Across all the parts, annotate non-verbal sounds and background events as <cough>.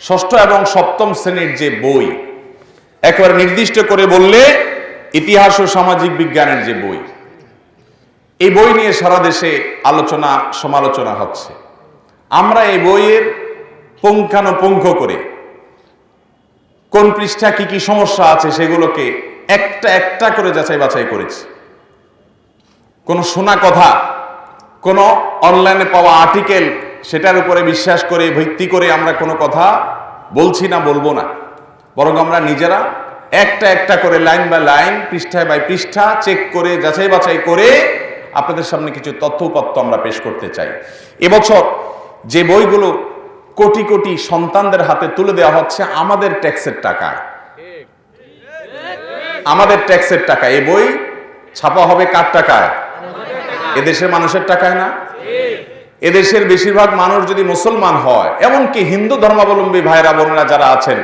ষষ্ঠ এবং সপ্তম শ্রেণির যে বই, একবার নির্দিষ্ট করে বললে ইতিহাস ও সামাজিক বিজ্ঞানের যে বই, এই বই নিয়ে সারা দেশে আলোচনা, সমালোচনা হচ্ছে। আমরা এই বইয়ের পুঙ্খানুপুঙ্খ করে কোন পৃষ্ঠা কি কি সমস্যা আছে সেগুলোকে একটা একটা করে যাচাই বাছাই করেছি। কোনো শোনা কথা, কোনো অনলাইনে পাওয়া আর্টিকেল সেটার উপরে বিশ্বাস করে, ভিত্তি করে আমরা কোনো কথা বলছি না, বলব না। বরং আমরা নিজেরা একটা একটা করে লাইন বাই লাইন, পৃষ্ঠায় বাই পৃষ্ঠা চেক করে, যাচাই বাছাই করে আপনাদের সামনে কিছু তথ্য উপাত্ত আমরা পেশ করতে চাই। এবছর যে বইগুলো কোটি কোটি সন্তানদের হাতে তুলে দেওয়া হচ্ছে, আমাদের ট্যাক্সের টাকায়। আমাদের ট্যাক্সের টাকা এই বই ছাপা হবে কার টাকায়? এদেশের মানুষের টাকায় না? এদেশের বেশিরভাগ মানুষ যদি মুসলমান হয়, এমনকি হিন্দু ধর্মাবলম্বী ভাইরা, বোনেরা যারা আছেন,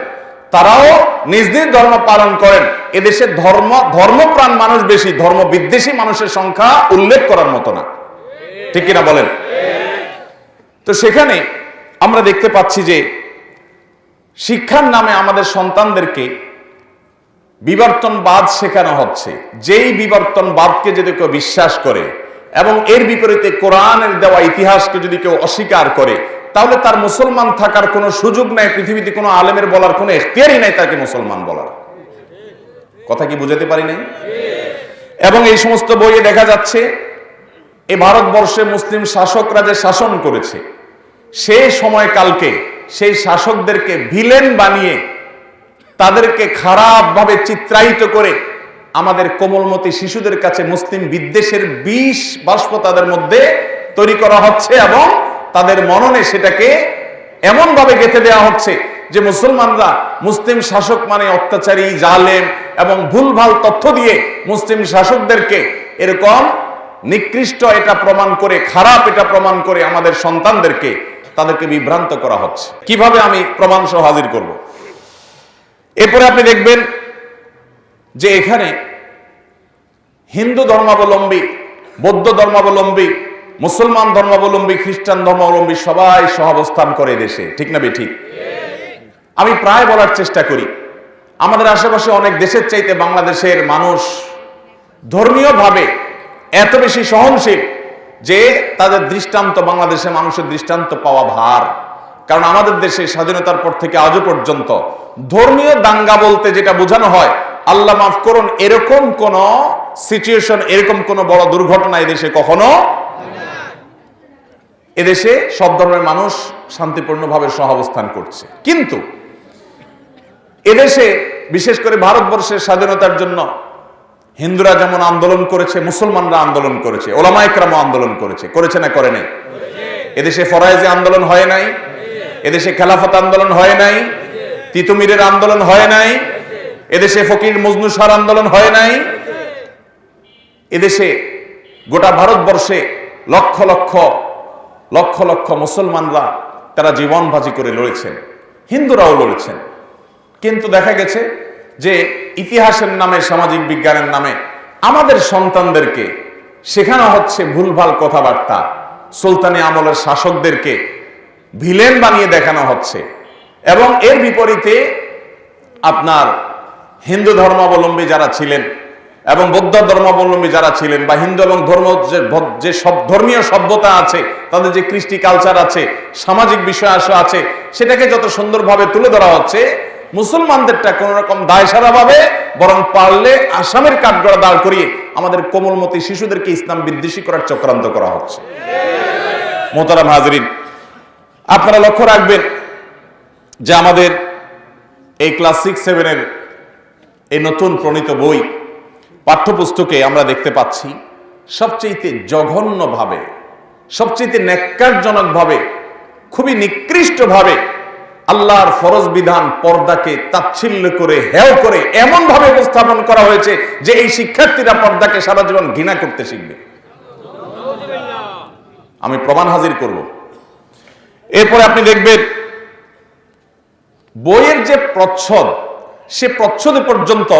তারাও নিজ নিজ ধর্ম পালন করেন। এদেশের ধর্ম, ধর্মপ্রাণ মানুষ বেশি ধর্ম বিদ্বেষী মানুষের সংখ্যা উল্লেখ করার মতো না। ঠিক কিনা বলেন? তো সেখানে আমরা দেখতে পাচ্ছি যে, শিক্ষার নামে আমাদের সন্তানদেরকে বিবর্তনবাদ শেখানো হচ্ছে। যেই বিবর্তনবাদকে যদি কেউ বিশ্বাস করে এবং এর বিপরীতে কোরআনের দেওয়া ইতিহাসকে যদি কেউ অস্বীকার করে, তাহলে তার মুসলমান থাকার কোনো সুযোগ নাই, পৃথিবীতে কোনো আলেমের বলার কোনো এখতিয়ারই নাই তাকে মুসলমান বলার। কথা কি বুঝাতে পারি নাই? এবং এই সমস্ত বইয়ে দেখা যাচ্ছে, এ ভারতবর্ষে মুসলিম শাসকরা যে শাসন করেছে সেই সময়কালকে সেই শাসকদেরকে ভিলেন বানিয়ে তাদেরকে খারাপভাবে চিত্রায়িত করে আমাদের কোমলমতি শিশুদের কাছে মুসলিম বিদ্বেষের বিষ বাষ্প তাদের মধ্যে তৈরি করা হচ্ছে এবং তাদের মননে সেটাকে এমন ভাবে গেঁথে দেওয়া হচ্ছে যে মুসলমানরা মুসলিম শাসক মানে অত্যাচারী, জালেম এবং ভুলভাল তথ্য দিয়ে মুসলিম শাসকদেরকে এরকম নিকৃষ্ট এটা প্রমাণ করে, খারাপ এটা প্রমাণ করে আমাদের সন্তানদেরকে তাদেরকে বিভ্রান্ত করা হচ্ছে। কীভাবে আমি প্রমাণ সহ হাজির করব? এরপরে আপনি দেখবেন যে এখানে হিন্দু ধর্মাবলম্বী, বৌদ্ধ ধর্মাবলম্বী, মুসলমান ধর্মাবলম্বী, খ্রিস্টান ধর্মাবলম্বী সবাই সহাবস্থান করে দেশে। ঠিক না ঠিক আমি প্রায় বলার চেষ্টা করি। আমাদের আশেপাশে অনেক দেশের চাইতে বাংলাদেশের মানুষ ধর্মীয়ভাবে এত বেশি সহনশীল যে তাদের দৃষ্টান্ত, বাংলাদেশের মানুষের দৃষ্টান্ত পাওয়া ভার। কারণ আমাদের দেশে স্বাধীনতার পর থেকে আজও পর্যন্ত ধর্মীয় দাঙ্গা বলতে যেটা বোঝানো হয় আল্লাহ মাফ করুন, এরকম কোন সিচুয়েশন এরকম কোন বড় দুর্ঘটনা এদেশে কখনো এদেশে সব ধর্মের মানুষ শান্তিপূর্ণভাবে সহাবস্থান করছে। কিন্তু এদেশে বিশেষ করে ভারতবর্ষের স্বাধীনতার জন্য হিন্দুরা যেমন আন্দোলন করেছে, মুসলমানরা আন্দোলন করেছে ওলামাইকরাম আন্দোলন করেছে করেছে না করে নাই? এদেশে ফরাইজি আন্দোলন হয় নাই? এদেশে খেলাফত আন্দোলন হয় নাই? তিতুমিরের আন্দোলন হয় নাই? এদেশে ফকির মজনুসার আন্দোলন হয় নাই? এদেশে গোটা ভারতবর্ষে লক্ষ লক্ষ লক্ষ লক্ষ মুসলমানরা তারা জীবন ভাজি করে লড়েছেন, হিন্দুরাও লড়েছেন। কিন্তু দেখা গেছে যে ইতিহাসের নামে, সামাজিক বিজ্ঞানের নামে আমাদের সন্তানদেরকে শেখানো হচ্ছে ভুলভাল কথাবার্তা। সুলতানি আমলের শাসকদেরকে ভিলেন বানিয়ে দেখানো হচ্ছে। এবং এর বিপরীতে আপনার হিন্দু ধর্মাবলম্বী যারা ছিলেন এবং বৌদ্ধ ধর্মাবলম্বী যারা ছিলেন বা হিন্দু এবং ধর্ম যে সব ধর্মীয় সভ্যতা আছে, তাদের যে কৃষ্টি কালচার আছে, সামাজিক বিষয় আছে, সেটাকে যত সুন্দরভাবে তুলে ধরা হচ্ছে, মুসলমানদেরটা কোন রকম দায়সারা ভাবে বরং পারলে আসামের কাঠগড়া দাঁড় করিয়ে আমাদের কোমলমতি শিশুদেরকে ইসলাম বিদ্বেষী করার চক্রান্ত করা হচ্ছে। মোহতারাম হাজরিন, আপনারা লক্ষ্য রাখবেন যে আমাদের এই ক্লাস সিক্স সেভেনের এই নতুন প্রণীত বই পাঠ্যপুস্তকে আমরা দেখতে পাচ্ছি সবচেয়ে জঘন্যভাবে সবচেয়ে ন্যাক্কারজনকভাবে, খুবই নিকৃষ্টভাবে আল্লাহর ফরজ বিধান পর্দাকে তাচ্ছিল্য করে, হেয় করে এমন ভাবে উপস্থাপন করা হয়েছে যে এই শিক্ষার্থীরা পর্দাকে সারা জীবন ঘৃণা করতে শিখবে। আমি প্রমাণ হাজির করব। এরপরে আপনি দেখবেন বইয়ের যে প্রচ্ছদ সে প্রচ্ছদে পর্যন্ত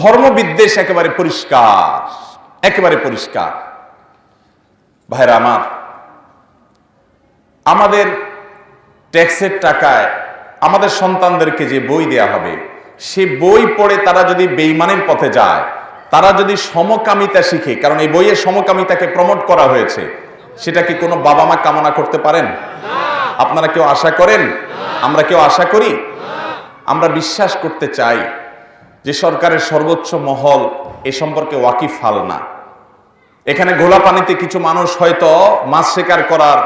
ধর্মবিদ্বেষ একেবারে পরিষ্কার একেবারে পরিষ্কার। ভাইরা আমার, আমাদের ট্যাক্সের টাকায় আমাদের সন্তানদেরকে যে বই দেয়া হবে, সে বই পড়ে তারা যদি বেইমানের পথে যায়, তারা যদি সমকামিতা শিখে, কারণ এই বইয়ে সমকামিতাকে প্রমোট করা হয়েছে, সেটা কি কোনো বাবা মা কামনা করতে পারেন? আপনারা কেউ আশা করেন? আমরা কেউ আশা করি? আমরা বিশ্বাস করতে চাই যে সরকারের সর্বোচ্চ মহল এ সম্পর্কে ওয়াকিফ হাল না। এখানে গোলা পানিতে কিছু মানুষ হয়তো মাছ শিকার করার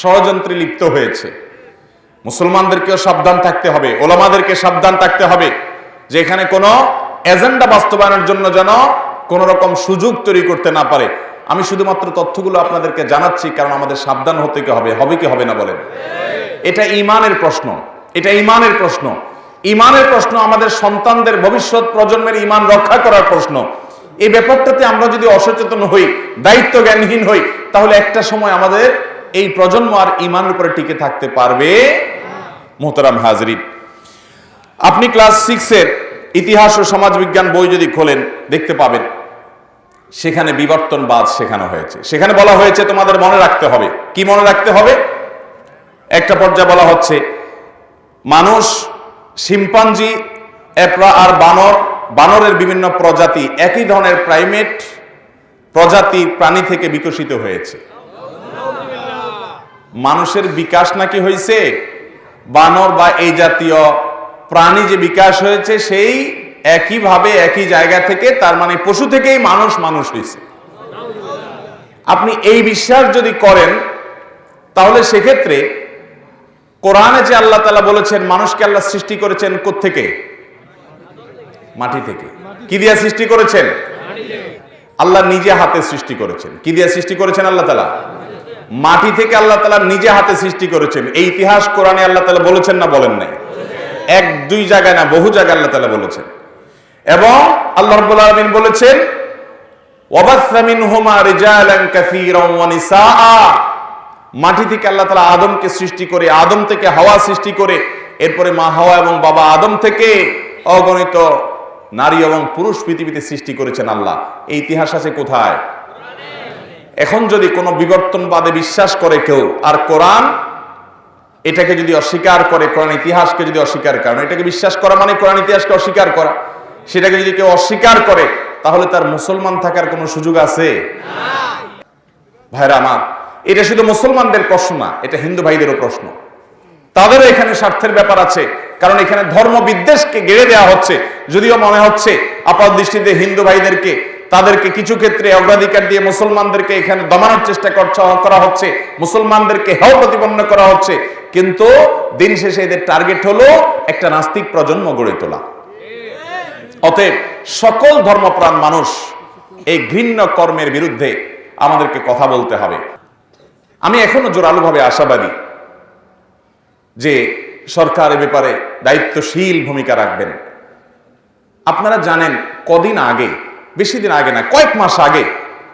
ষড়যন্ত্রে লিপ্ত হয়েছে। মুসলমানদেরকেও সাবধান থাকতে হবে, ওলামাদেরকে সাবধান থাকতে হবে যে এখানে কোনো এজেন্ডা বাস্তবায়নের জন্য যেন কোনো রকম সুযোগ তৈরি করতে না পারে। আমি শুধুমাত্র তথ্যগুলো আপনাদেরকে জানাচ্ছি কারণ আমাদের সাবধান হতে কি হবে হবে কি হবে না বলেন। এটা ইমানের প্রশ্ন, এটা ইমানের প্রশ্ন। ইমানের প্রশ্ন, আমাদের সন্তানদের ভবিষ্যৎ প্রজন্মের ইমান রক্ষা করার প্রশ্ন। এই ব্যাপারটাতে আমরা যদি অসচেতন হই দায়িত্ব জ্ঞানহীন হই, তাহলে একটা সময় আমাদের এই প্রজন্ম আর ইমানের উপরে টিকে থাকতে পারবে। মোহতারাম হাজরিন, আপনি ক্লাস সিক্সের ইতিহাস ও সমাজ বিজ্ঞান বই যদি খোলেন, দেখতে পাবেন, সেখানে বিবর্তনবাদ শেখানো হয়েছে। সেখানে বলা হয়েছে, তোমাদের মনে রাখতে হবে। কি মনে রাখতে হবে? একটা পর্যায়ে বলা হচ্ছে, মানুষ শিম্পাঞ্জি, এপ্রা আর বানর, বানরের বিভিন্ন প্রজাতি একই ধরনের প্রাইমেট প্রজাতি প্রাণী থেকে বিকশিত হয়েছে। মানুষের বিকাশ নাকি হয়েছে? বানর বা এই জাতীয় প্রাণী যে বিকাশ হয়েছে, সেই একইভাবে একই জায়গা থেকে, তার মানে পশু থেকেই মানুষ মানুষ হয়েছে। আপনি এই বিশ্বাস যদি করেন, তাহলে সেক্ষেত্রে কোরআনে যে আল্লাহ তালা বলেছেন, মানুষকে আল্লাহ সৃষ্টি করেছেন থেকে মাটি থেকে। কি দিয়া সৃষ্টি করেছেন? আল্লাহ নিজে হাতে সৃষ্টি করেছেন। কি দিয়া সৃষ্টি করেছেন আল্লাহ তালা মাটি থেকে আল্লাহ তালা নিজে হাতে সৃষ্টি করেছেন। এই ইতিহাস কোরআনে আল্লাহ তালা বলেছেন না বলেন নাই? এক, দুই জায়গায় না, বহু জায়গায় আল্লাহ তালা বলেছেন। এবং আল্লাহ রব্বুল আলমিন বলেছেন ওয়াবাসা মিনহুমা রিজালান কাসীরান ওয়া নিসাআ। মাটি থেকে আল্লাহ তালা আদমকে সৃষ্টি করে, আদম থেকে হাওয়া সৃষ্টি করে, এরপরে মা হাওয়া এবং বাবা আদম থেকে অগণিত নারী এবং পুরুষ পৃথিবীতে সৃষ্টি করেছেন আল্লাহ। এই ইতিহাস আছে কোথায়? এখন যদি কোনো বিবর্তনবাদে বিশ্বাস করে কেউ, আর কোরআন এটাকে যদি অস্বীকার করে, কোরআন ইতিহাসকে যদি অস্বীকার করে এটাকে বিশ্বাস করা মানে কোরআন ইতিহাসকে অস্বীকার করা। সেটাকে যদি কেউ অস্বীকার করে, তাহলে তার মুসলমান থাকার কোনো সুযোগ আছে? ভাইরা আমার এটা শুধু মুসলমানদের প্রশ্ন না, এটা হিন্দু ভাইদেরও প্রশ্ন। তাদেরও এখানে স্বার্থের ব্যাপার আছে, কারণ এখানে ধর্ম বিদ্বেষকে গেড়ে দেওয়া হচ্ছে। যদিও মনে হচ্ছে আপাত দৃষ্টিতে হিন্দু ভাইদেরকে, তাদেরকে কিছু ক্ষেত্রে অগ্রাধিকার দিয়ে মুসলমানদেরকে এখানে দমানোর চেষ্টা করা হচ্ছে, মুসলমানদেরকে হেও প্রতিপন্ন করা হচ্ছে, কিন্তু দিন শেষে এদের টার্গেট হলো একটা নাস্তিক প্রজন্ম গড়ে তোলা। অতএব সকল ধর্মপ্রাণ মানুষ এই ঘৃণ্য কর্মের বিরুদ্ধে আমাদেরকে কথা বলতে হবে। আমি এখনও জোরালোভাবে আশাবাদী যে সরকার এ ব্যাপারে দায়িত্বশীল ভূমিকা রাখবেন। আপনারা জানেন কদিন আগে, বেশি দিন আগে না, কয়েক মাস আগে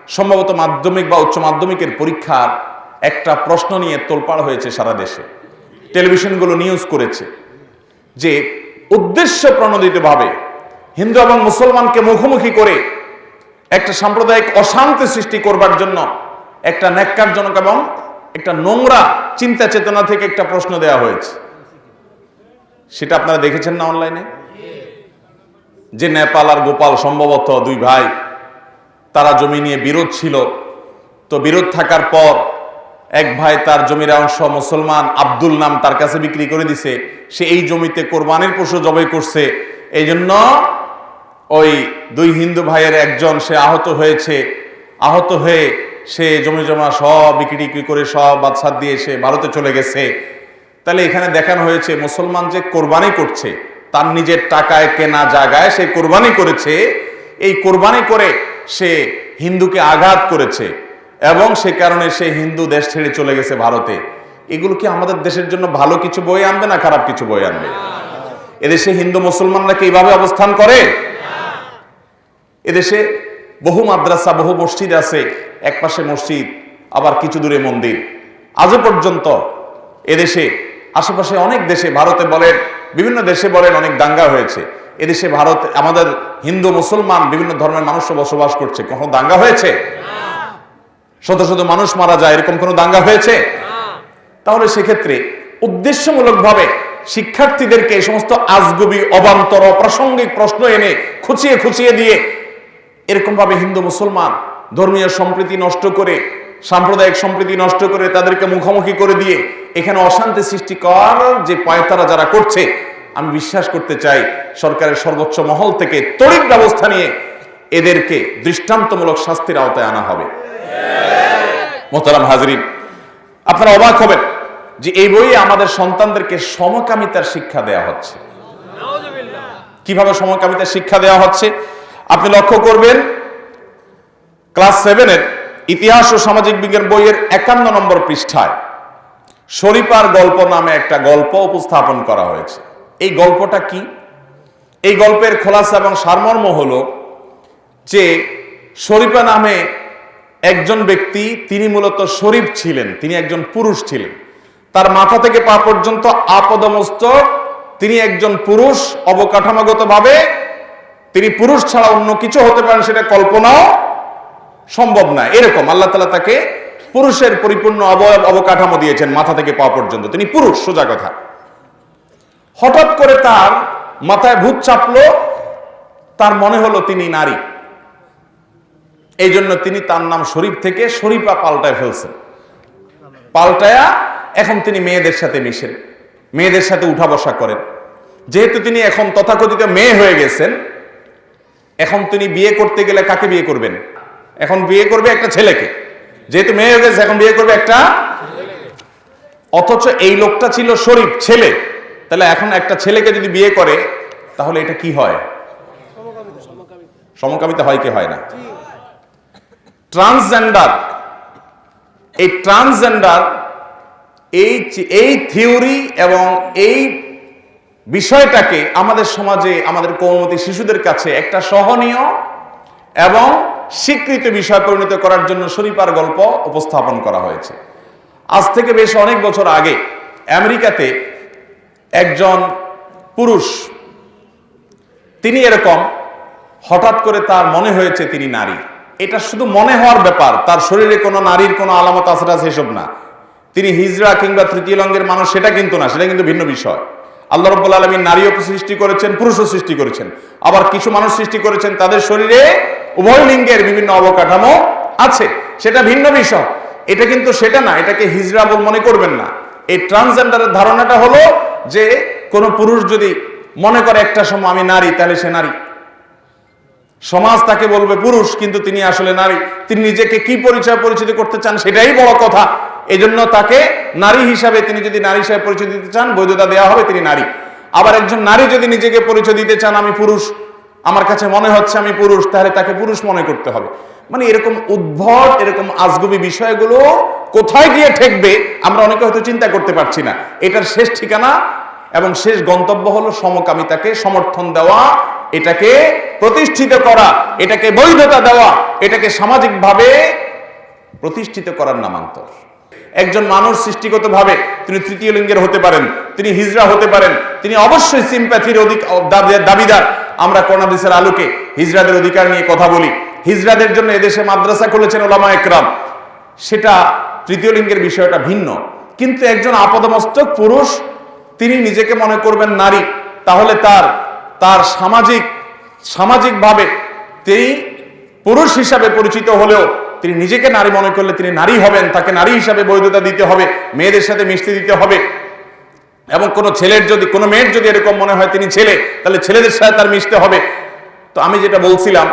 সম্ভবত মাধ্যমিক বা উচ্চ মাধ্যমিকের পরীক্ষার একটা প্রশ্ন নিয়ে তোলপাড় হয়েছে সারা দেশে। টেলিভিশনগুলো নিউজ করেছে যে উদ্দেশ্য প্রণোদিতভাবে হিন্দু এবং মুসলমানকে মুখোমুখি করে একটা সাম্প্রদায়িক অশান্তি সৃষ্টি করবার জন্য একটা ন্যাক্কারজনক এবং একটা নোংরা চিন্তা চেতনা থেকে একটা প্রশ্ন দেওয়া হয়েছে। সেটা আপনারা দেখেছেন না অনলাইনে? যে নেপাল আর গোপাল সম্ভবত দুই ভাই, তারা জমি নিয়ে বিরোধ ছিল। তো বিরোধ থাকার পর এক ভাই তার জমির অংশ মুসলমান আব্দুল নাম তার কাছে বিক্রি করে দিছে। সে এই জমিতে কোরবানির পশু জবাই করছে। এই জন্য ওই দুই হিন্দু ভাইয়ের একজন, সে আহত হয়েছে। আহত হয়ে সে জমি জমা সব বিক্রি টিক্রি করে সব বাদশাদ দিয়ে সে ভারতে চলে গেছে। তাহলে এখানে দেখানো হয়েছে, মুসলমান যে কোরবানি করছে, তার নিজের টাকায় কেনা জায়গায় সে কোরবানি করেছে। এই কোরবানি করে সে হিন্দুকে আঘাত করেছে এবং সে কারণে সে হিন্দু দেশ ছেড়ে চলে গেছে ভারতে। এগুলো কি আমাদের দেশের জন্য ভালো কিছু বই আনবে না খারাপ কিছু বই আনবে? এদেশে হিন্দু মুসলমানরা কি এইভাবে অবস্থান করে? এদেশে বহু মাদ্রাসা, বহু মসজিদ আছে, এক পাশে মসজিদ, আবার কিছু দূরে মন্দির। আজও পর্যন্ত এদেশে, আশেপাশে অনেক দেশে, ভারতে বলেন, বিভিন্ন দেশে বলেন অনেক দাঙ্গা হয়েছে। এদেশে ভারত, আমাদের হিন্দু, মুসলমান, বিভিন্ন ধর্মের মানুষও বসবাস করছে। কখনো দাঙ্গা হয়েছে? শত শত মানুষ মারা যায়, এরকম কোনো দাঙ্গা হয়েছে? তাহলে সেক্ষেত্রে উদ্দেশ্যমূলকভাবে শিক্ষার্থীদেরকে এই সমস্ত আজগুবি, অবান্তর, অপ্রাসঙ্গিক প্রশ্ন এনে খুচিয়ে খুচিয়ে দিয়ে এরকম ভাবে হিন্দু, মুসলমান ধর্মীয় সম্প্রীতি নষ্ট করে, সাম্প্রদায়িক সম্প্রীতি নষ্ট করে তাদেরকে মুখোমুখি করে দিয়ে এখানে অশান্তি সৃষ্টি করার যে পায়তারা যারা করছে, আমি বিশ্বাস করতে চাই সরকারের সর্বোচ্চ মহল থেকে তড়িৎ ব্যবস্থা নিয়ে এদেরকে দৃষ্টান্তমূলক শাস্তির আওতায় আনা হবে। মোহতারাম হাজরিন, আপনারা অবাক হবেন যে এই বইয়ে আমাদের সন্তানদেরকে সমকামিতার শিক্ষা দেয়া হচ্ছে। কীভাবে সমকামিতার শিক্ষা দেওয়া হচ্ছে? আপনি লক্ষ্য করবেন, ক্লাস সেভেনের ইতিহাস ও সামাজিক বিজ্ঞান বইয়ের একান্ন নম্বর পৃষ্ঠায় শরীফার গল্প নামে একটা গল্প উপস্থাপন করা হয়েছে। এই গল্পটা কি? এই গল্পের খোলাসা এবং সারমর্ম হল যে শরীফা নামে একজন ব্যক্তি, তিনি মূলত শরীফ ছিলেন, তিনি একজন পুরুষ ছিলেন। তার মাথা থেকে পা পর্যন্ত আপদমস্তক, তিনি একজন পুরুষ অবকাঠামোগতভাবে তিনি পুরুষ ছাড়া অন্য কিছু হতে পারেন সেটা কল্পনাও সম্ভব না এরকম আল্লাহ তালা তাকে পুরুষের পরিপূর্ণ অবয়ব অবকাঠামো দিয়েছেন মাথা থেকে পা পর্যন্ত। তিনি পুরুষ, সোজা কথা। হঠাৎ করে তার মাথায় ভূত চাপলো, তার মনে হলো তিনি নারী। এই জন্য তিনি তার নাম শরীফ থেকে শরীফা পাল্টায় ফেলছেন। পাল্টায়া এখন তিনি মেয়েদের সাথে মিশেন, মেয়েদের সাথে উঠা বসা করেন। যেহেতু তিনি এখন তথাকথিত মেয়ে হয়ে গেছেন এখন তিনি বিয়ে করতে গেলে কাকে বিয়ে করবেন? এখন বিয়ে করবে একটা ছেলেকে। যেহেতু মেয়ে হয়ে গেছে, এখন বিয়ে করবে একটা অথচ এই লোকটা ছিল শরীফ, ছেলে। তাহলে এখন একটা ছেলেকে যদি বিয়ে করে, তাহলে এটা কি হয়? সমকামিতা হয় কি হয় না? ট্রান্সজেন্ডার। এই ট্রান্সজেন্ডার, এই এই থিওরি এবং এই বিষয়টাকে আমাদের সমাজে, আমাদের কৌমতি শিশুদের কাছে একটা সহনীয় এবং স্বীকৃত বিষয় পরিণত করার জন্য শরীফার গল্প উপস্থাপন করা হয়েছে। আজ থেকে বেশ অনেক বছর আগে আমেরিকাতে একজন পুরুষ, তিনি এরকম হঠাৎ করে তার মনে হয়েছে তিনি নারী। এটা শুধু মনে হওয়ার ব্যাপার, তার শরীরে কোনো নারীর কোনো আলামত আছে সেসব না। তিনি হিজড়া কিংবা তৃতীয় লঙ্গের মানুষ, সেটা কিন্তু না, সেটা কিন্তু ভিন্ন বিষয়। আল্লাহ রব্বুল আলমী নারীও সৃষ্টি করেছেন, পুরুষও সৃষ্টি করেছেন। আবার কিছু মানুষ সৃষ্টি করেছেন, তাদের শরীরে উভয় লিঙ্গের বিভিন্ন অবকাঠামো আছে। সেটা ভিন্ন বিষয়। এটা কিন্তু সেটা না, এটাকে হিজরা বল মনে করবেন না। এই ট্রান্সজেন্ডারের ধারণাটা হলো যে কোনো পুরুষ যদি মনে করে একটা সময় আমি নারী, তাহলে সে নারী। সমাজ তাকে বলবে পুরুষ, কিন্তু তিনি আসলে নারী। তিনি নিজেকে কি পরিচয় পরিচিত করতে চান সেটাই বড় কথা। এই জন্য তাকে নারী হিসাবে তিনি যদি নারী হিসাবে পরিচয় দিতে চান, বৈধতা দেওয়া হবে, তিনি নারী। আবার একজন নারী যদি নিজেকে পরিচয় দিতে চান, আমি পুরুষ, আমার কাছে মনে হচ্ছে আমি পুরুষ, তাহলে তাকে পুরুষ মনে করতে হবে। মানে এরকম উদ্ভট, এরকম আজগুবি বিষয়গুলো কোথায় গিয়ে ঠেকবে, আমরা অনেকে হয়তো চিন্তা করতে পারছি না। এটার শেষ ঠিকানা এবং শেষ গন্তব্য হলো সমকামিতাকে সমর্থন দেওয়া এটাকে প্রতিষ্ঠিত করা, এটাকে বৈধতা দেওয়া, এটাকে সামাজিকভাবে প্রতিষ্ঠিত করার নামান্তর। একজন মানুষ সৃষ্টিগতভাবে তিনি তৃতীয় লিঙ্গের হতে পারেন, তিনি হিজড়া হতে পারেন, তিনি অবশ্যই সিম্প্যাথির অধিক দাবিদার আমরা করোনাদিসের আলোকে হিজড়াদের অধিকার নিয়ে কথা বলি। হিজড়াদের জন্য এদেশে মাদ্রাসা খুলেছেন ওলামা একরাম। সেটা তৃতীয় লিঙ্গের বিষয়টা ভিন্ন। কিন্তু একজন আপদমস্তক পুরুষ, তিনি নিজেকে মনে করবেন নারী, তাহলে তার তার সামাজিক, সামাজিকভাবে তিনি পুরুষ হিসাবে পরিচিত হলেও তিনি নিজেকে নারী মনে করলে তিনি নারী হবেন, তাকে নারী হিসাবে বৈধতা দিতে হবে, মেয়েদের সাথে মিশতে দিতে হবে। এবং কোনো ছেলের যদি, কোনো মেয়ের যদি এরকম মনে হয় তিনি ছেলে, তাহলে ছেলেদের সাথে তার মিশতে হবে। তো আমি যেটা বলছিলাম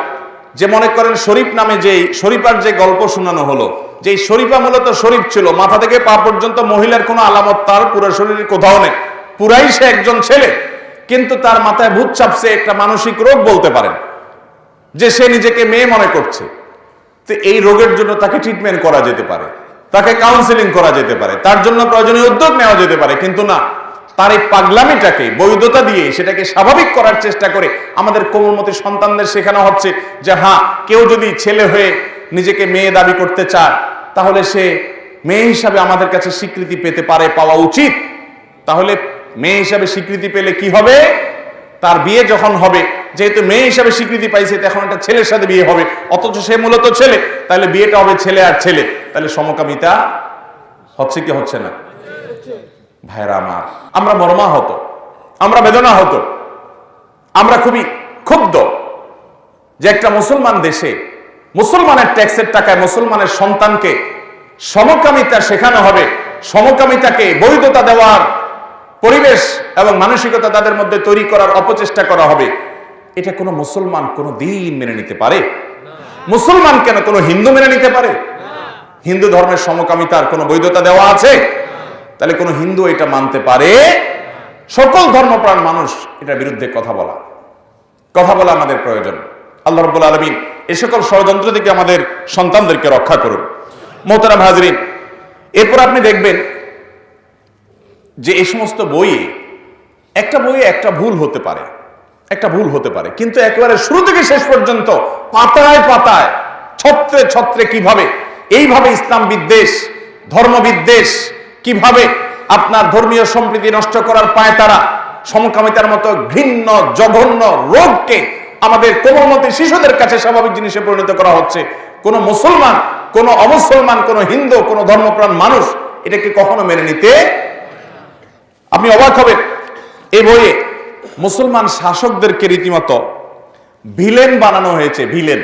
যে মনে করেন শরীফ নামে যেই, শরীফার যে গল্প শোনানো হলো যে শরীফা মূলত শরীফ ছিল, মাথা থেকে পা পর্যন্ত মহিলার কোনো আলামত তার পুরো শরীরের কোথাও নেই। পুরাই সে একজন ছেলে। কিন্তু তার মাথায় ভূত চাপছে, একটা মানসিক রোগ বলতে পারেন, যে সে নিজেকে মেয়ে মনে করছে। তো এই রোগের জন্য তাকে ট্রিটমেন্ট করা যেতে পারে, তাকে কাউন্সিলিং করা যেতে পারে, তার জন্য প্রয়োজনীয় উদ্যোগ নেওয়া যেতে পারে, কিন্তু না, তার এই পাগলামিটাকে, বৈধতা দিয়ে সেটাকে স্বাভাবিক করার চেষ্টা করে আমাদের কোমলমতি সন্তানদের শেখানো হচ্ছে যে হ্যাঁ কেউ যদি ছেলে হয়ে নিজেকে মেয়ে দাবি করতে চায়, তাহলে সে মেয়ে হিসাবে আমাদের কাছে স্বীকৃতি পেতে পারে, পাওয়া উচিত। তাহলে মেয়ে হিসাবে স্বীকৃতি পেলে কি হবে? তার বিয়ে যখন হবে, যেহেতু মেয়ে হিসাবে স্বীকৃতি পাইছে তখন একটা ছেলের সাথে বিয়ে হবে। অথচ সে মূলত ছেলে, তাহলে বিয়েটা হবে ছেলে আর ছেলে। তাহলে সমকামিতা হচ্ছে কি হচ্ছে না? ভাইরা আমার, আমরা মর্মাহত, আমরা বেদনা হতো আমরা খুবই ক্ষুব্ধ যে একটা মুসলমান দেশে মুসলমানের ট্যাক্সের টাকায় মুসলমানের সন্তানকে সমকামিতা শেখানো হবে, সমকামিতাকে বৈধতা দেওয়ার পরিবেশ এবং মানসিকতা তাদের মধ্যে তৈরি করার অপচেষ্টা করা হবে। এটা কোনো মুসলমান কোনো দিন মেনে নিতে পারে? মুসলমান কেন কোনো হিন্দু মেনে নিতে পারে? হিন্দু ধর্মের সমকামিতার কোনো বৈধতা দেওয়া আছে? তাহলে কোনো হিন্দু এটা মানতে পারে? সকল ধর্মপ্রাণ মানুষ এটার বিরুদ্ধে কথা বলা। কথা বলা আমাদের প্রয়োজন। আল্লাহ রব্বুল আলমিন এ সকল ষড়যন্ত্র থেকে আমাদের সন্তানদেরকে রক্ষা করুন। মোহতারাম হাজরিন, এরপর আপনি দেখবেন যে এই সমস্ত বইয়ে একটা বইয়ে একটা ভুল হতে পারে, একটা ভুল হতে পারে, কিন্তু একেবারে শুরু থেকে শেষ পর্যন্ত পাতায় পাতায়, ছত্রে ছত্রে কীভাবে, এইভাবে ইসলাম বিদ্বেষ ধর্ম বিদ্বেষ কীভাবে আপনার ধর্মীয় সম্প্রীতি নষ্ট করার পায় তারা, সমকামিতার মতো ঘৃণ্য, জঘন্য রোগকে আমাদের কোমলমতি শিশুদের কাছে স্বাভাবিক জিনিসে পরিণত করা হচ্ছে। কোন মুসলমান, কোন অমুসলমান, কোন হিন্দু, কোন ধর্মপ্রাণ মানুষ এটাকে কখনো মেনে নিতে আপনি অবাক হবেন। এই বইয়ে মুসলমান শাসকদেরকে রীতিমতো ভিলেন বানানো হয়েছে, ভিলেন।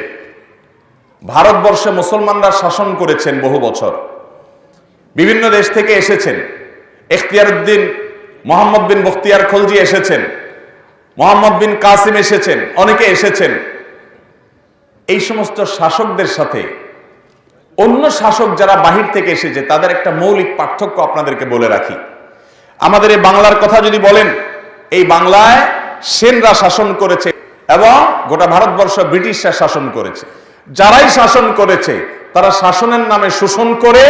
ভারতবর্ষে মুসলমানরা শাসন করেছেন বহু বছর। বিভিন্ন দেশ থেকে এসেছেন। এখতিয়ার উদ্দিন মোহাম্মদ বিন বখতিয়ার খলজি এসেছেন। মোহাম্মদ বিন কাসিম এসেছেন, অনেকে এসেছেন। এই সমস্ত শাসকদের সাথে অন্য শাসক যারা বাহির থেকে এসেছে, তাদের একটা মৌলিক পার্থক্য আপনাদেরকে বলে রাখি। আমাদের এই বাংলার কথা যদি বলেন, এই বাংলায় সেনরা শাসন করেছে এবং গোটা ভারতবর্ষ ব্রিটিশরা শাসন করেছে। যারাই শাসন করেছে, তারা শাসনের নামে শোষণ করে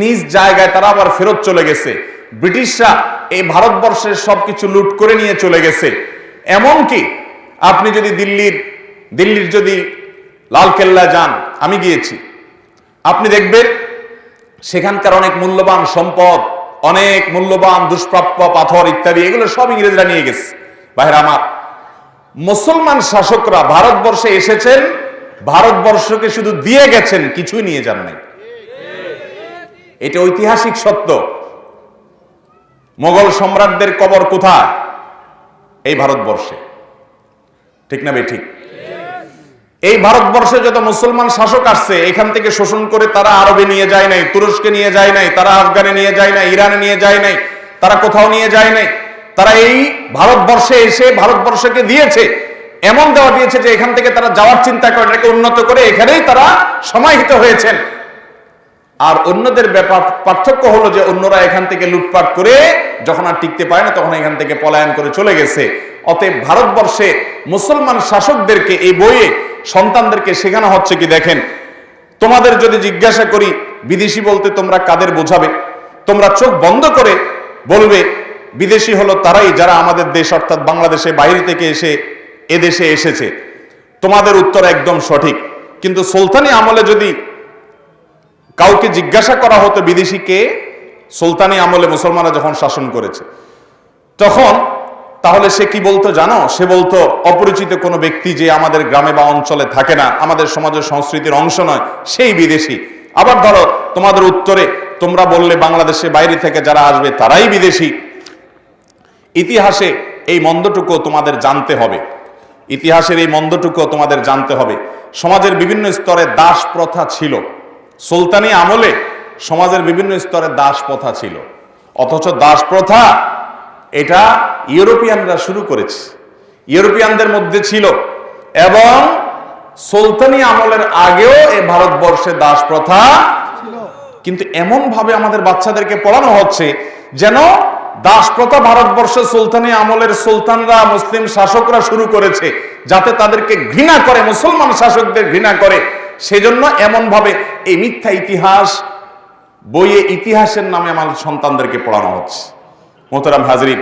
নিজ জায়গায় তারা আবার ফেরত চলে গেছে। ব্রিটিশরা এই ভারতবর্ষের সবকিছু লুট করে নিয়ে চলে গেছে। এমনকি আপনি যদি দিল্লির দিল্লির যদি লালকেল্লা যান, আমি গিয়েছি। আপনি দেখবেন সেখানকার অনেক মূল্যবান সম্পদ অনেক মূল্যবান, দুষ্প্রাপ্য পাথর ইত্যাদি, এগুলো সব ইংরেজরা নিয়ে গেছে। বাইরে আমার, মুসলমান শাসকরা ভারতবর্ষে এসেছেন, ভারতবর্ষকে শুধু দিয়ে গেছেন, কিছুই নিয়ে যান নাই। এটা ঐতিহাসিক সত্য। মোগল সম্রাটদের কবর কোথায়? এই ভারতবর্ষে। ঠিক না বে ঠিক? এই ভারতবর্ষে যত মুসলমান শাসক আসছে, এখান থেকে শোষণ করে তারা আরবে নিয়ে যায় নাই, তুরস্কে নিয়ে যায় নাই, তারা আফগানে নিয়ে যায় নাই, ইরানে নিয়ে যায় নাই, তারা কোথাও নিয়ে যায় নাই। তারা এই ভারতবর্ষে এসে ভারতবর্ষকে দিয়েছে, এমন দেওয়া দিয়েছে যে এখান থেকে তারা যাওয়ার চিন্তা করেন এটাকে উন্নত করে এখানেই তারা সমাহিত হয়েছেন। আর অন্যদের ব্যাপার পার্থক্য হলো যে অন্যরা এখান থেকে লুটপাট করে যখন আর টিকতে পারে না, তখন এখান থেকে পলায়ন করে চলে গেছে। অতএব ভারতবর্ষে মুসলমান শাসকদেরকে এই বইয়ে সন্তানদেরকে শেখানো হচ্ছে কি দেখেন? তোমাদের যদি জিজ্ঞাসা করি, বিদেশি বলতে তোমরা কাদের বোঝাবে? তোমরা চোখ বন্ধ করে বলবে, বিদেশি হলো তারাই যারা আমাদের দেশ অর্থাৎ বাংলাদেশে বাইরে থেকে এসে এদেশে এসেছে। তোমাদের উত্তর একদম সঠিক। কিন্তু সুলতানি আমলে যদি কাউকে জিজ্ঞাসা করা হতো বিদেশিকে সুলতানি আমলে মুসলমানরা যখন শাসন করেছে, তখন তাহলে সে কি বলতো জানো? সে বলতো, অপরিচিত কোনো ব্যক্তি যে আমাদের গ্রামে বা অঞ্চলে থাকে না, আমাদের সমাজের সংস্কৃতির অংশ নয়, সেই বিদেশি। আবার ধরো, তোমাদের উত্তরে তোমরা বললে বাংলাদেশে বাইরে থেকে যারা আসবে তারাই বিদেশি। ইতিহাসে এই মন্দটুকু তোমাদের জানতে হবে। ইতিহাসের এই মন্দটুকু তোমাদের জানতে হবে। সমাজের বিভিন্ন স্তরে দাস প্রথা ছিল। সুলতানি আমলে সমাজের বিভিন্ন স্তরে দাস প্রথা ছিল। অথচ দাস প্রথা এটা ইউরোপিয়ানরা শুরু করেছে। ইউরোপিয়ানদের মধ্যে ছিল। এবং সুলতানি আমলের আগেও এ ভারতবর্ষে দাস প্রথা কিন্তু এমন ভাবে আমাদের বাচ্চাদেরকে পড়ানো হচ্ছে যেন দাস প্রথা ভারতবর্ষে সুলতানি আমলের সুলতানরা মুসলিম শাসকরা শুরু করেছে যাতে তাদেরকে ঘৃণা করে মুসলমান শাসকদের ঘৃণা করে। সেজন্য এমন ভাবে এই মিথ্যা ইতিহাস বইয়ে ইতিহাসের নামে আমাদের সন্তানদেরকে পড়ানো হচ্ছে। মোহতারাম হাজরিন,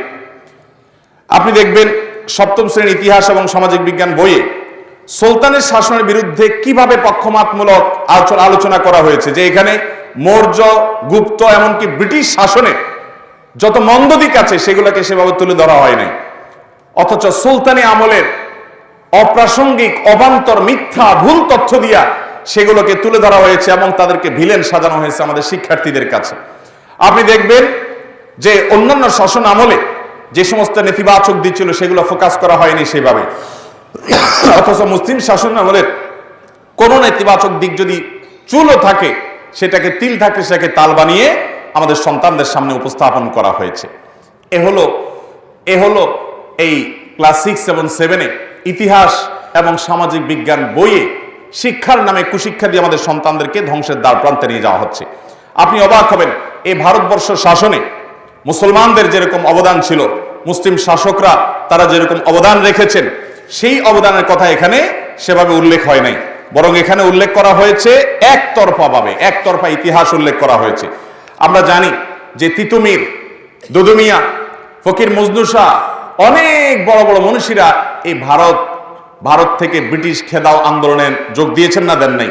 আপনি দেখবেন সপ্তম শ্রেণির ইতিহাস এবং সামাজিক বিজ্ঞান বইয়ে সুলতানের শাসনের বিরুদ্ধে কীভাবে পক্ষমাতমূলক আলোচনা আলোচনা করা হয়েছে, যে এখানে মৌর্য, গুপ্ত, এমনকি ব্রিটিশ শাসনে যত মন্দ দিক আছে সেগুলোকে সেভাবে তুলে ধরা হয় নাই। অথচ সুলতানি আমলের অপ্রাসঙ্গিক, অবান্তর, মিথ্যা, ভুল তথ্য দিয়া সেগুলোকে তুলে ধরা হয়েছে এবং তাদেরকে ভিলেন সাজানো হয়েছে আমাদের শিক্ষার্থীদের কাছে। আপনি দেখবেন যে অন্যান্য শাসন আমলে যে সমস্ত নেতিবাচক দিক ছিল সেগুলো ফোকাস করা হয়নি সেভাবে। অথচ মুসলিম শাসন আমলের কোনো নেতিবাচক দিক যদি চুলও থাকে, সেটাকে তিল থাকে, সেটাকে তাল বানিয়ে আমাদের সন্তানদের সামনে উপস্থাপন করা হয়েছে। এ হলো এ হলো এই ক্লাস সিক্স এবং সেভেনে ইতিহাস এবং সামাজিক বিজ্ঞান বইয়ে শিক্ষার নামে কুশিক্ষা দিয়ে আমাদের সন্তানদেরকে ধ্বংসের দ্বার প্রান্তে নিয়ে যাওয়া হচ্ছে। আপনি অবাক হবেন এই ভারতবর্ষ শাসনে মুসলমানদের যেরকম অবদান ছিল, মুসলিম শাসকরা তারা যেরকম অবদান রেখেছেন, সেই অবদানের কথা এখানে সেভাবে উল্লেখ হয় নাই। বরং এখানে উল্লেখ করা হয়েছে একতরফা ভাবে একতরফা ইতিহাস উল্লেখ করা হয়েছে। আমরা জানি যে তিতুমির, দুদুমিয়া, ফকির মজনুসা অনেক বড় বড় মনীষীরা এই ভারত ভারত থেকে ব্রিটিশ খেদাও আন্দোলনে যোগ দিয়েছেন না দেন নাই?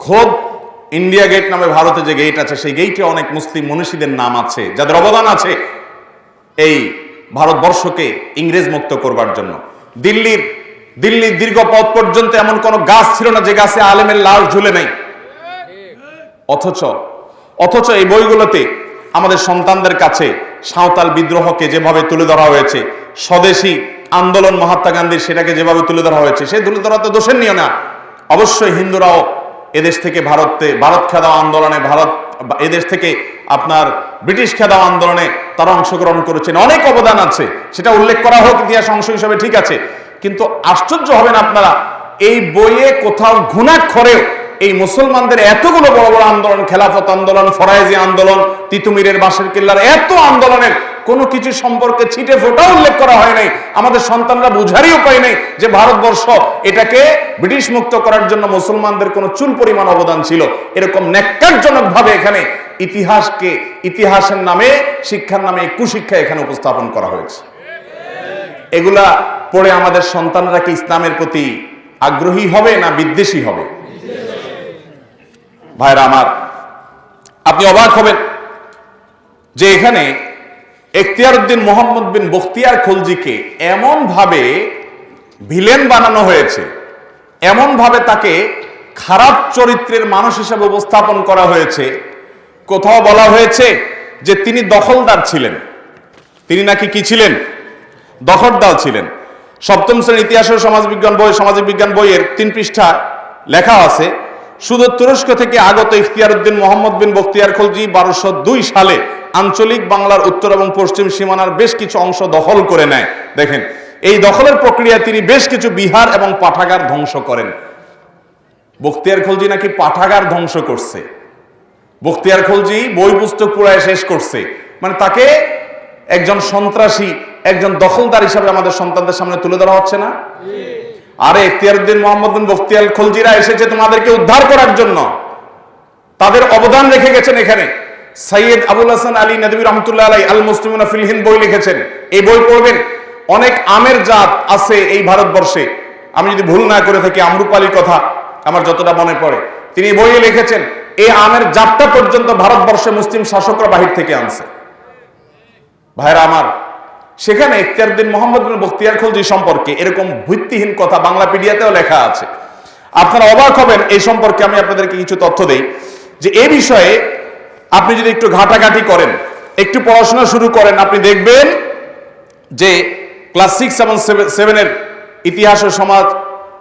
খোদ ইন্ডিয়া গেট নামে ভারতে যে গেট আছে, সেই গেটে অনেক মুসলিম মনীষীদের নাম আছে, যাদের অবদান আছে এই ভারতবর্ষকে ইংরেজ মুক্ত করবার জন্য। দিল্লির দিল্লির দীর্ঘ পথ পর্যন্ত এমন কোন গাছ ছিল না যে গাছে আলেমের লাশ ঝুলে নেই। অথচ অথচ এই বইগুলোতে আমাদের সন্তানদের কাছে সাঁওতাল বিদ্রোহকে যেভাবে তুলে ধরা হয়েছে, স্বদেশী আন্দোলন মহাত্মা গান্ধীর সেটাকে যেভাবে তুলে ধরা হয়েছে সেই তুলে ধরা তো দোষের নিয়ে না। অবশ্যই হিন্দুরাও এদেশ থেকে ভারতে, ভারত খেদাও আন্দোলনে, ভারত এদেশ থেকে আপনার ব্রিটিশ খেদাও আন্দোলনে তারা অংশগ্রহণ করেছেন। অনেক অবদান আছে, সেটা উল্লেখ করা হোক, ইতিহাস অংশ হিসাবে ঠিক আছে। কিন্তু আশ্চর্য হবেন আপনারা, এই বইয়ে কোথাও ঘুণাক্ষরেও এই মুসলমানদের এতগুলো বড় বড় আন্দোলন, খেলাফত আন্দোলন, ফরাইজি আন্দোলন, তিতুমিরের বাসের কিল্লার এত আন্দোলনের কোনো কিছু সম্পর্কে ছিটে ফোটা উল্লেখ করা হয় নাই। আমাদের সন্তানরা বুঝারই উপায় নেই যে ভারতবর্ষ এটাকে ব্রিটিশ মুক্ত করার জন্য মুসলমানদের কোনো চুল পরিমাণ অবদান ছিল। এরকম ন্যাক্কারজনক ভাবে এখানে ইতিহাসকে, ইতিহাসের নামে, শিক্ষার নামে কুশিক্ষা এখানে উপস্থাপন করা হয়েছে। এগুলা পড়ে আমাদের সন্তানরা কি ইসলামের প্রতি আগ্রহী হবে না বিদ্বেষী হবে? ভাইরা আমার, আপনি অবাক হবেন যে এখানে এখতিয়ার উদ্দিন মোহাম্মদ বিন বখতিয়ার খলজিকে এমন ভাবে ভিলেন বানানো হয়েছে এমন ভাবে তাকে খারাপ চরিত্রের মানুষ হিসেবে উপস্থাপন করা হয়েছে। কোথাও বলা হয়েছে যে তিনি দখলদার ছিলেন। তিনি নাকি কি ছিলেন? দখলদার ছিলেন। সপ্তম শ্রেণির ইতিহাস ও সমাজবিজ্ঞান বই সামাজিক বিজ্ঞান বইয়ের তিন পৃষ্ঠা লেখা আছে। শুধু তুরস্ক থেকে আগত ইখতিয়ার উদ্দিন মোহাম্মদ বিন বখতিয়ার খলজি বারোশো দুই সালে আঞ্চলিক বাংলার উত্তর এবং পশ্চিম সীমানার বেশ কিছু অংশ দখল করে নেয়। দেখেন, এই দখলের প্রক্রিয়া তিনি বেশ কিছু বিহার এবং পাঠাগার ধ্বংস করেন। বখতিয়ার খলজি নাকি পাঠাগার ধ্বংস করছে। বখতিয়ার খলজি বই পুস্তক পুরায় শেষ করছে। মানে তাকে একজন সন্ত্রাসী, একজন দখলদার হিসাবে আমাদের সন্তানদের সামনে তুলে ধরা হচ্ছে না? আরে ইখতিয়ারউদ্দিন মোহাম্মদ বিন বখতিয়ার খলজিরা এসেছে তোমাদেরকে উদ্ধার করার জন্য। তাদের অবদান রেখে গেছেন এখানে। সৈয়দ আবুল হাসান আলী নদী রহমতুল্লাহ আলাই আল মুসলিমুনা ফিল হিন্দ বই লিখেছেন। এই বই পড়বেন। অনেক আমের জাত আছে এই ভারতবর্ষে। আমি যদি ভুল না করে থাকি আমরুপালির কথা আমার যতটা মনে পড়ে। তিনি বইয়ে লিখেছেন, এই আমের জাতটা পর্যন্ত ভারতবর্ষে মুসলিম শাসকরা বাহির থেকে আনছে। ভাইরা আমার সেখানে ইখতিয়ারউদ্দিন মোহাম্মদ বিন বখতিয়ার খলজি সম্পর্কে এরকম ভিত্তিহীন কথা বাংলা পিডিয়াতেও লেখা আছে। আপনারা অবাক হবেন, এই সম্পর্কে আমি আপনাদেরকে কিছু তথ্য দেই। যে এই বিষয়ে আপনি যদি একটু ঘাটাঘাটি করেন, একটু পড়াশোনা শুরু করেন, আপনি দেখবেন যে ক্লাস সিক্স এবং সেভেনের ইতিহাস ও সমাজ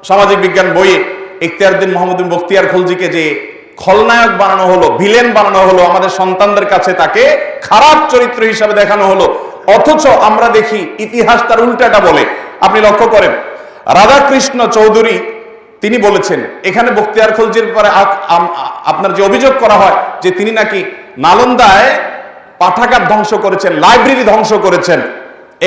সামাজিক বিজ্ঞান বইয়ে ইখতিয়ারউদ্দিন মোহাম্মদ বিন বখতিয়ার খলজিকে যে খলনায়ক বানানো হলো, ভিলেন বানানো হলো, আমাদের সন্তানদের কাছে তাকে খারাপ চরিত্র হিসাবে দেখানো হলো অথচ আমরা দেখি ইতিহাস তার উল্টাটা বলে। আপনি লক্ষ্য করেন, রাধাকৃষ্ণ চৌধুরী তিনি বলেছেন, এখানে বক্তিয়ার খলজির ব্যাপারে আপনার যে অভিযোগ করা হয় যে তিনি নাকি নালন্দায় পাঠাগার ধ্বংস করেছেন, লাইব্রেরি ধ্বংস করেছেন,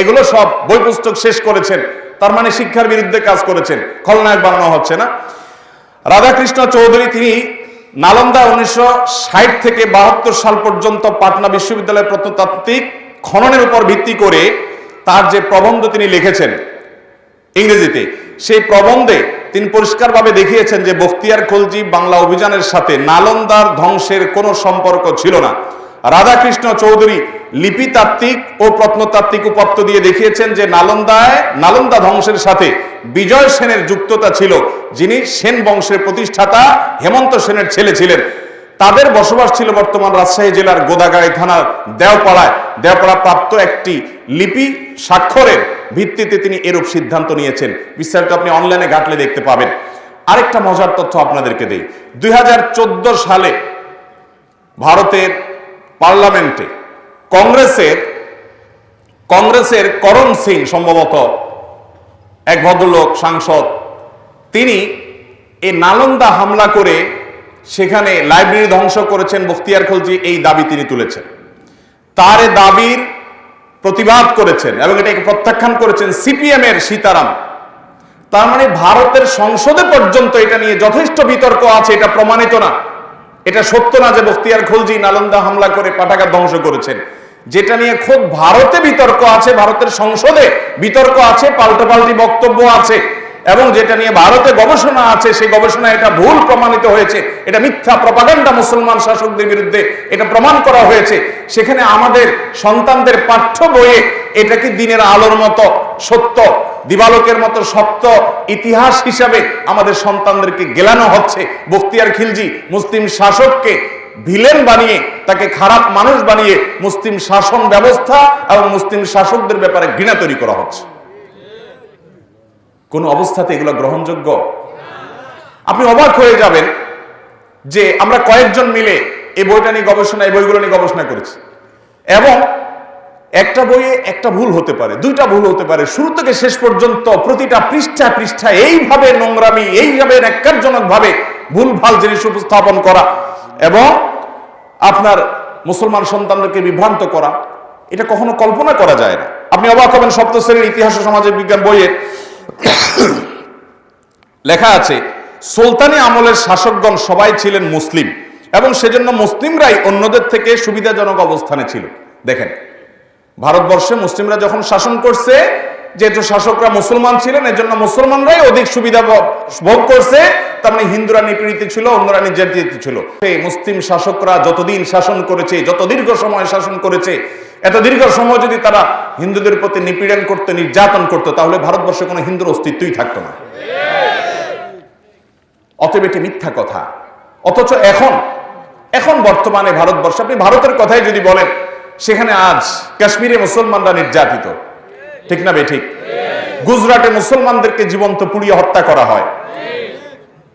এগুলো সব বই পুস্তক শেষ করেছেন, তার মানে শিক্ষার বিরুদ্ধে কাজ করেছেন, খলনায়ক বানানো হচ্ছে না। রাধাকৃষ্ণ চৌধুরী তিনি নালন্দা উনিশশো ষাট থেকে বাহাত্তর সাল পর্যন্ত পাটনা বিশ্ববিদ্যালয়ের প্রত্নতাত্ত্বিক খননের উপর ভিত্তি করে তার যে প্রবন্ধ তিনি লিখেছেন ইংরেজিতে, সেই প্রবন্ধে তিনি পরিষ্কারভাবে দেখিয়েছেন যে বখতিয়ার খলজি বাংলা অভিযানের সাথে নালন্দার ধ্বংসের কোনো সম্পর্ক ছিল না। রাধাকৃষ্ণ চৌধুরী লিপিতাত্ত্বিক ও প্রত্নতাত্ত্বিক উপাত্ত দিয়ে দেখিয়েছেন যে নালন্দায়, নালন্দা ধ্বংসের সাথে বিজয় সেনের যুক্ততা ছিল, যিনি সেন বংশের প্রতিষ্ঠাতা হেমন্ত সেনের ছেলে ছিলেন। তাদের বসবাস ছিল বর্তমান রাজশাহী জেলার গোদাগাড়ি থানার দেওপাড়ায়। দেওপাড়া প্রাপ্ত একটি লিপি স্বাক্ষরের ভিত্তিতে তিনি এরূপ সিদ্ধান্ত নিয়েছেন। বিস্তারিত আপনি অনলাইনে ঘাটলে দেখতে পাবেন। আরেকটা মজার তথ্য আপনাদেরকে দেই। দুই হাজার চোদ্দ সালে ভারতের পার্লামেন্টে কংগ্রেসের কংগ্রেসের করণ সিং সম্ভবত এক ভদ্রলোক, সাংসদ, তিনি এই নালন্দা হামলা করে সেখানে লাইব্রেরি ধ্বংস করেছেন বখতিয়ার খলজি, এই দাবি তিনি তুলেছেন। তার দাবির প্রতিবাদ করেছেন এবং এটাকে প্রত্যাখ্যান করেছেন সিপিএম এর সীতারাম। তার মানে ভারতের সংসদে পর্যন্ত এটা নিয়ে যথেষ্ট বিতর্ক আছে, এটা প্রমাণিত না। এটা সত্য না যে বখতিয়ার খলজি নালন্দা হামলা করে পাটাকা ধ্বংস করেছেন। যেটা নিয়ে খুব ভারতে বিতর্ক আছে, ভারতের সংসদে বিতর্ক আছে, পাল্টাপাল্টি বক্তব্য আছে। এবং যেটা নিয়ে ভারতে গবেষণা আছে, সেই গবেষণা এটা ভুল প্রমাণিত হয়েছে। এটা মিথ্যা প্রপাগান্ডা মুসলমান শাসকদের বিরুদ্ধে এটা প্রমাণ করা হয়েছে। সেখানে আমাদের সন্তানদের পাঠ্য বইয়ে এটা কি দিনের আলোর মতো সত্য, দিবালোকের মতো সত্য ইতিহাস হিসাবে আমাদের সন্তানদেরকে গেলানো হচ্ছে? বক্তিয়ার খিলজি মুসলিম শাসককে ভিলেন বানিয়ে, তাকে খারাপ মানুষ বানিয়ে মুসলিম শাসন ব্যবস্থা এবং মুসলিম শাসকদের ব্যাপারে ঘৃণা তৈরি করা হচ্ছে। কোন অবস্থাতে এগুলো গ্রহণযোগ্য? আপনি অবাক হয়ে যাবেন যে আমরা কয়েকজন মিলে এই বইটা নিয়ে গবেষণা, এই বইগুলো নিয়ে গবেষণা করেছি। এবং একটা বইয়ে একটা ভুল হতে পারে, দুইটা ভুল হতে পারে। শুরু থেকে শেষ পর্যন্ত প্রতিটা পৃষ্ঠা পৃষ্ঠা এইভাবে নোংরামি, এইভাবে ন্যাক্কারজনক ভাবে ভুল ভালো জিনিস উপস্থাপন করা এবং আপনার মুসলমান সন্তানদেরকে বিভ্রান্ত করা, এটা কখনো কল্পনা করা যায় না। আপনি অবাক হবেন সপ্ত শ্রেণির ইতিহাস ও সামাজিক বিজ্ঞান বইয়ে লেখা আছে, সুলতানি আমলের শাসকগণ সবাই ছিলেন মুসলিম এবং সেজন্য মুসলিমরাই অন্যদের থেকে সুবিধাজনক অবস্থানে ছিল। দেখেন, ভারতবর্ষে মুসলিমরা যখন শাসন করছে যেহেতু শাসকরা মুসলমান ছিলেন, এজন্য মুসলমানরাই অধিক সুবিধা ভোগ করছে। তার মানে হিন্দুরা নিপীড়িত ছিল অন্যরা নির্যাতিত ছিল। এই মুসলিম শাসকরা যতদিন শাসন করেছে, যত দীর্ঘ সময় শাসন করেছে, এত দীর্ঘ সময় যদি তারা হিন্দুদের প্রতি নিপীড়ন করতে, নির্যাতন করতো, তাহলে ভারতবর্ষে কোনো হিন্দুর অস্তিত্বই থাকতো না। অতএব এটি মিথ্যা কথা। অথচ এখন এখন বর্তমানে ভারতবর্ষ, আপনি ভারতের কথাই যদি বলেন, সেখানে আজ কাশ্মীরে মুসলমানরা নির্যাতিত। ঠিক না ঠিক? গুজরাটে মুসলমানদেরকে জীবন্ত পুড়িয়ে হত্যা করা হয়।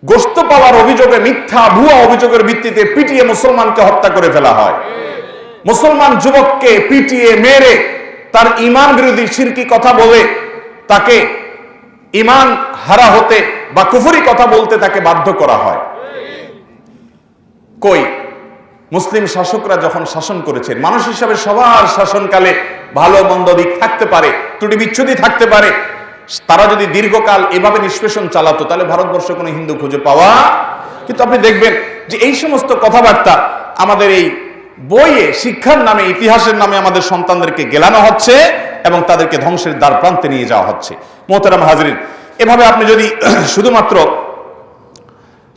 গোস্ত পাওয়ার অভিযোগে মিথ্যা ভুয়া অভিযোগের ভিত্তিতে পিটিয়ে মুসলমানকে হত্যা করে ফেলা হয়। মুসলমান যুবককে পিটিয়ে মেরে তার ইমান বিরোধী সিরকি কথা বলে তাকে ইমান হারা হতে বা কুফুরি কথা বলতে তাকে বাধ্য করা হয়। কই? মুসলিম শাসকরা যখন শাসন করেছেন, মানুষ হিসাবে সবার শাসনকালে ভালো মন্দ দিক থাকতে পারে, ত্রুটি বিচ্ছুতি থাকতে পারে। তারা যদি দীর্ঘকাল এভাবে নিষ্পেষণ চালাতো, তাহলে ভারতবর্ষে কোনো হিন্দু খুঁজে পাওয়া কিন্তু আপনি দেখবেন যে এই সমস্ত কথাবার্তা আমাদের এই বইয়ে, শিক্ষার নামে, ইতিহাসের নামে আমাদের সন্তানদেরকে গেলানো হচ্ছে এবং তাদেরকে ধ্বংসের দ্বার প্রান্তে নিয়ে যাওয়া হচ্ছে। মোহতারাম হাজরিন, এভাবে আপনি যদি <clears throat> শুধুমাত্র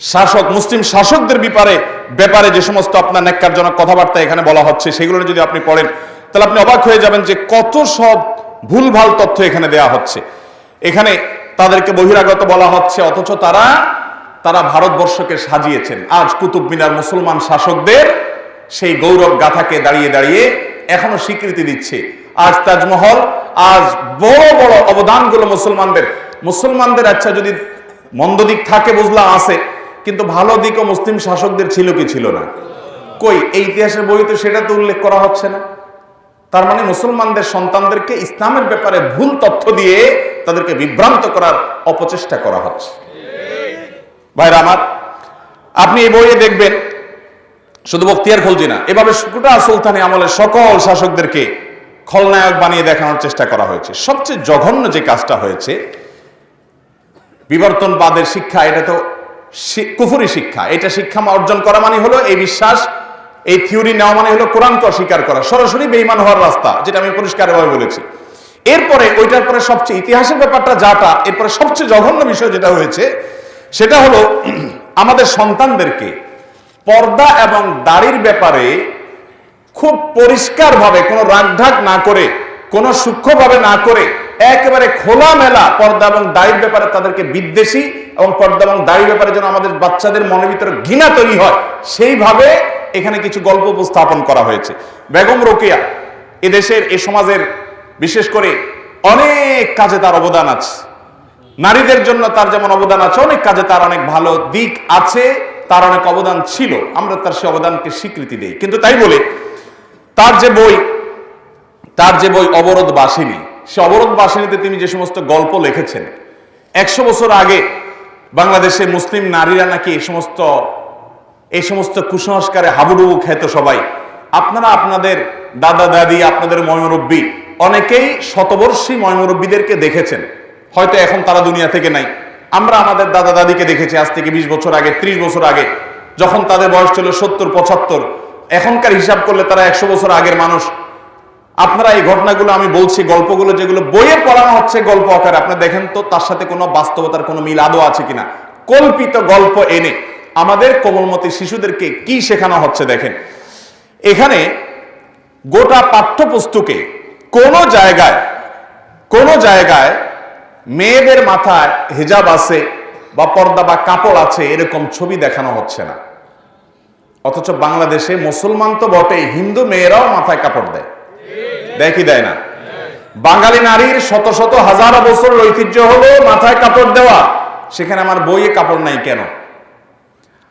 শাসক, মুসলিম শাসকদের ব্যাপারে ব্যাপারে যে সমস্ত আপনার ন্যাক্কারজনক কথাবার্তা এখানে বলা হচ্ছে, সেগুলো যদি আপনি পড়েন, তাহলে আপনি অবাক হয়ে যাবেন যে কত সব ভুলভাল তথ্য এখানে দেয়া হচ্ছে। এখানে তাদেরকে বহিরাগত বলা হচ্ছে, অথচ তারা তারা ভারতবর্ষকে সাজিয়েছেন। আজ কুতুব মিনার মুসলমান শাসকদের সেই গৌরব গাথাকে দাঁড়িয়ে দাঁড়িয়ে এখনও স্বীকৃতি দিচ্ছে। আজ তাজমহল, আজ বড় বড় অবদানগুলো মুসলমানদের। মুসলমানদের আচ্ছা যদি মন্দ দিক থাকে, বুঝলা আছে। কিন্তু ভালো দিকও মুসলিম শাসকদের ছিল কি ছিল না? কই, এই ইতিহাসের বইতে সেটা তো উল্লেখ করা হচ্ছে না। তার মানে মুসলমানদের সন্তানদেরকে ইসলামের ব্যাপারে ভুল তথ্য দিয়ে তাদেরকে বিভ্রান্ত করার অপচেষ্টা করা হচ্ছে। ভাইরা আমার, আপনি এই বইয়ে দেখবেন, শুধু বক্তিয়ার খলজি না, এভাবে গোটা সুলতানি আমলের সকল শাসকদেরকে খলনায়ক বানিয়ে দেখানোর চেষ্টা করা হয়েছে। সবচেয়ে জঘন্য যে কাজটা হয়েছে, বিবর্তনবাদের শিক্ষা, এটা তো কুফুরি শিক্ষা। এটা শিক্ষা অর্জন করা মানে হলো এই বিশ্বাস, এই থিওরি নেওয়া মানে হলো কোরআনকে অস্বীকার করা। সরাসরি বেইমান হওয়ার রাস্তা, যেটা আমি পরিষ্কারভাবে বলেছি। এরপরে ওইটার পরে সবচেয়ে ইতিহাসের ব্যাপারটা যাটা, এরপরে সবচেয়ে জঘন্য বিষয় যেটা হয়েছে, সেটা হলো <clears throat> আমাদের সন্তানদেরকে পর্দা এবং দাড়ির ব্যাপারে খুব পরিষ্কারভাবে কোনো রাগঢাক না করে, কোনো সূক্ষ্মভাবে না করে, একেবারে খোলামেলা পর্দা এবং দাড়ির ব্যাপারে তাদেরকে বিদ্বেষী এবং পর্দা এবং দাড়ি ব্যাপারে যেন আমাদের বাচ্চাদের মনের ভিতরে ঘৃণা তৈরি হয়, সেইভাবে এখানে কিছু গল্প উপস্থাপন করা হয়েছে। বেগম রোকেয়া এদেশের, এ সমাজের বিশেষ করে অনেক কাজে তার অবদান আছে। নারীদের জন্য তার যেমন অবদান আছে, অনেক কাজে তার অনেক ভালো দিক আছে, তার অনেক অবদান ছিল। আমরা তার সে অবদানকে স্বীকৃতি দিই। কিন্তু তাই বলে, তার যে বই, তার যে বই অবরোধ বাসিনী, সে অবরোধ বাসিনীতে তিনি যে সমস্ত গল্প লিখেছেন, একশো বছর আগে বাংলাদেশে মুসলিম নারীরা নাকি এই সমস্ত এই সমস্ত কুসংস্কারে হাবুডুবু খেত সবাই। আপনারা আপনাদের দাদা, দাদি, আপনাদের ময়মুরব্বী অনেকেই শতবর্ষী ময়মুরব্বীদেরকে দেখেছেন। হয়তো এখন তারা দুনিয়া থেকে নাই। আমরা আমাদের দাদা, দাদিকে দেখেছি আজ থেকে বিশ বছর আগে, ত্রিশ বছর আগে, যখন তাদের বয়স ছিল সত্তর, পঁচাত্তর। এখনকার হিসাব করলে তারা একশো বছর আগের মানুষ। আপনারা এই ঘটনাগুলো, আমি বলছি গল্পগুলো যেগুলো বইয়ে পড়ানো হচ্ছে গল্প আকারে, আপনি দেখেন তো তার সাথে কোনো বাস্তবতার কোনো মিল আদৌ আছে কিনা। কল্পিত গল্প এনে আমাদের কোমলমতি শিশুদেরকে কি শেখানো হচ্ছে দেখেন। এখানে গোটা পাঠ্যপুস্তকে কোনো জায়গায় কোনো জায়গায় মেয়েদের মাথায় হিজাব আছে বা পর্দা বা কাপড় আছে এরকম ছবি দেখানো হচ্ছে না। অথচ বাংলাদেশে মুসলমান তো বটেই, হিন্দু মেয়েরাও মাথায় কাপড় দেয়। কি দেয় না? বাঙালি নারীর শত শত হাজার বছরের ঐতিহ্য হলো মাথায় কাপড় দেওয়া। সেখানে আমার বইয়ে কাপড় নাই কেন?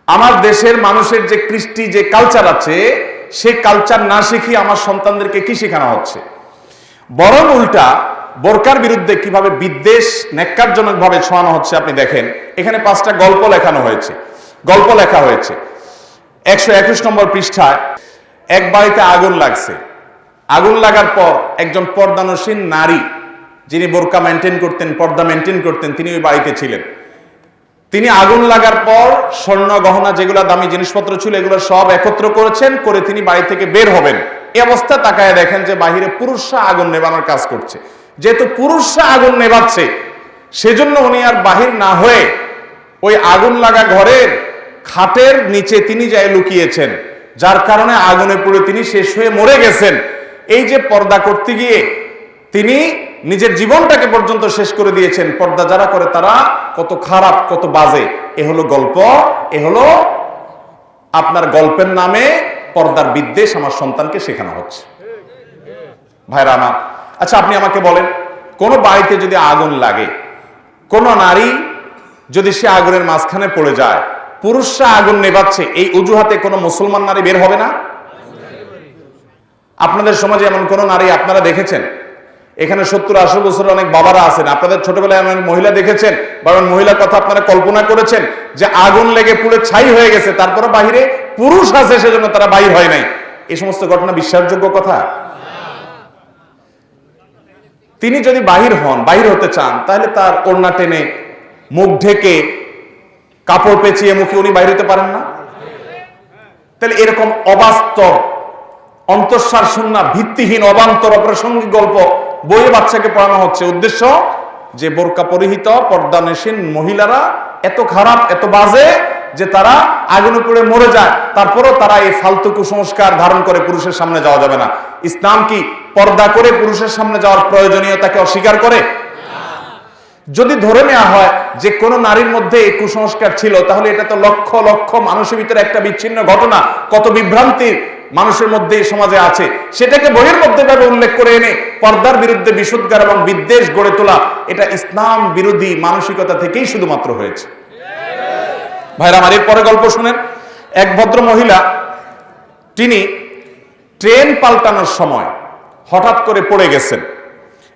আমার দেশের মানুষের যে কৃষ্টি, যে কালচার আছে, সে কালচার না শিখিয়ে আমার সন্তানদেরকে কি শেখানো হচ্ছে? বরং উল্টা, বোরকার বিরুদ্ধে কীভাবে বিদ্বেষ ন্যাক্কারজনক ভাবে ছোঁয়ানো হচ্ছে আপনি দেখেন। এখানে পাঁচটা গল্প লেখানো হয়েছে। গল্প লেখা হয়েছে। একশো একুশ নম্বর পৃষ্ঠায়, এক বাড়িতে আগুন লাগছে। আগুন লাগার পর একজন পর্দানসীন নারী, যিনি বোরকা মেনটেন করতেন, পর্দা মেনটেন করতেন, তিনি ওই বাড়িতে ছিলেন। তিনি আগুন লাগার পর স্বর্ণ, গহনা যেগুলো দামি জিনিসপত্র ছিল, এগুলো সব একত্র করেছেন, করে তিনি বাড়ি থেকে বের হবেন। এ অবস্থা তাকায় দেখেন যে বাহিরে পুরুষরা আগুন নেবানোর কাজ করছে। যেহেতু পুরুষরা আগুন নেবাচ্ছে সেজন্য উনি আর বাহির না হয়ে ওই আগুন লাগা ঘরের খাটের নিচে তিনি যায় লুকিয়েছেন, যার কারণে আগুনে পুড়ে তিনি শেষ হয়ে মরে গেছেন। এই যে পর্দা করতে গিয়ে তিনি নিজের জীবনটাকে পর্যন্ত শেষ করে দিয়েছেন, পর্দা যারা করে তারা কত খারাপ, কত বাজে। এ হলো গল্প, এ হলো আপনার গল্পের নামে পর্দার বিদ্বেষ আমার সন্তানকে শেখানো হচ্ছে। ভাইরা আমার আচ্ছা আপনি আমাকে বলেন, কোন বাড়িতে যদি আগুন লাগে, কোন নারী যদি সে আগুনের মাঝখানে পড়ে যায়, পুরুষরা আগুন নেবাচ্ছে এই অজুহাতে কোনো মুসলমান নারী বের হবে না? আপনাদের সমাজে এমন কোন নারী আপনারা দেখেছেন? এখানে সত্তর আশি বছরের অনেক বাবারা আছেন। আপনাদের ছোটবেলায় এমন মহিলা দেখেছেন? বা এমন মহিলার কথা আপনারা কল্পনা করেছেন? যে আগুন লেগে পুড়ে ছাই হয়ে গেছে তারপরে বাহিরে পুরুষ আছে, সেজন্য তারা বাহির হয় নাই। এই সমস্ত ঘটনা বিশ্বাসযোগ্য কথা? তিনি যদি বাহির হন, বাহির হতে চান, তাহলে তার ওড়না টেনে, মুখ ঢেকে, কাপড় পেঁচিয়ে মুখে উনি বাইরে হতে পারেন না? তাহলে এরকম অবাস্তব অন্তঃসার শূন্য, ভিত্তিহীন, অবান্তর, অপ্রাসঙ্গিক গল্প, বইয়ে বাচ্চাকে পড়ানো হচ্ছে। উদ্দেশ্য, যে বোরকা পরিহিত পর্দানেশীন মহিলারা এত খারাপ, এত বাজে, যে তারা আগুনে পড়ে মরে যায়। তারপরও তারা এই ফালতু কুসংস্কার ধারণ করে পুরুষের সামনে যাওয়া যাবে না। ইসলাম কি পর্দা করে পুরুষের সামনে যাওয়ার প্রয়োজনীয়তাকে অস্বীকার করে? যদি ধরে নেওয়া হয় যে কোনো নারীর মধ্যে এই কুসংস্কার ছিল, তাহলে এটা তো লক্ষ লক্ষ মানুষের ভিতরে একটা বিচ্ছিন্ন ঘটনা। কত বিভ্রান্তি মানুষের মধ্যে সমাজে আছে। সেটাকে বইয়ের মধ্যে ভাবে উল্লেখ করে এনে পর্দার বিরুদ্ধে বিশুদ্ধার এবং বিদ্বেষ গড়ে তোলা, এটা ইসলাম বিরোধী মানসিকতা থেকেই শুধুমাত্র হয়েছে। ভাইরা, আমার পরে গল্প শুনেন। এক ভদ্র মহিলা, তিনি ট্রেন পাল্টানোর সময় হঠাৎ করে পড়ে গেছেন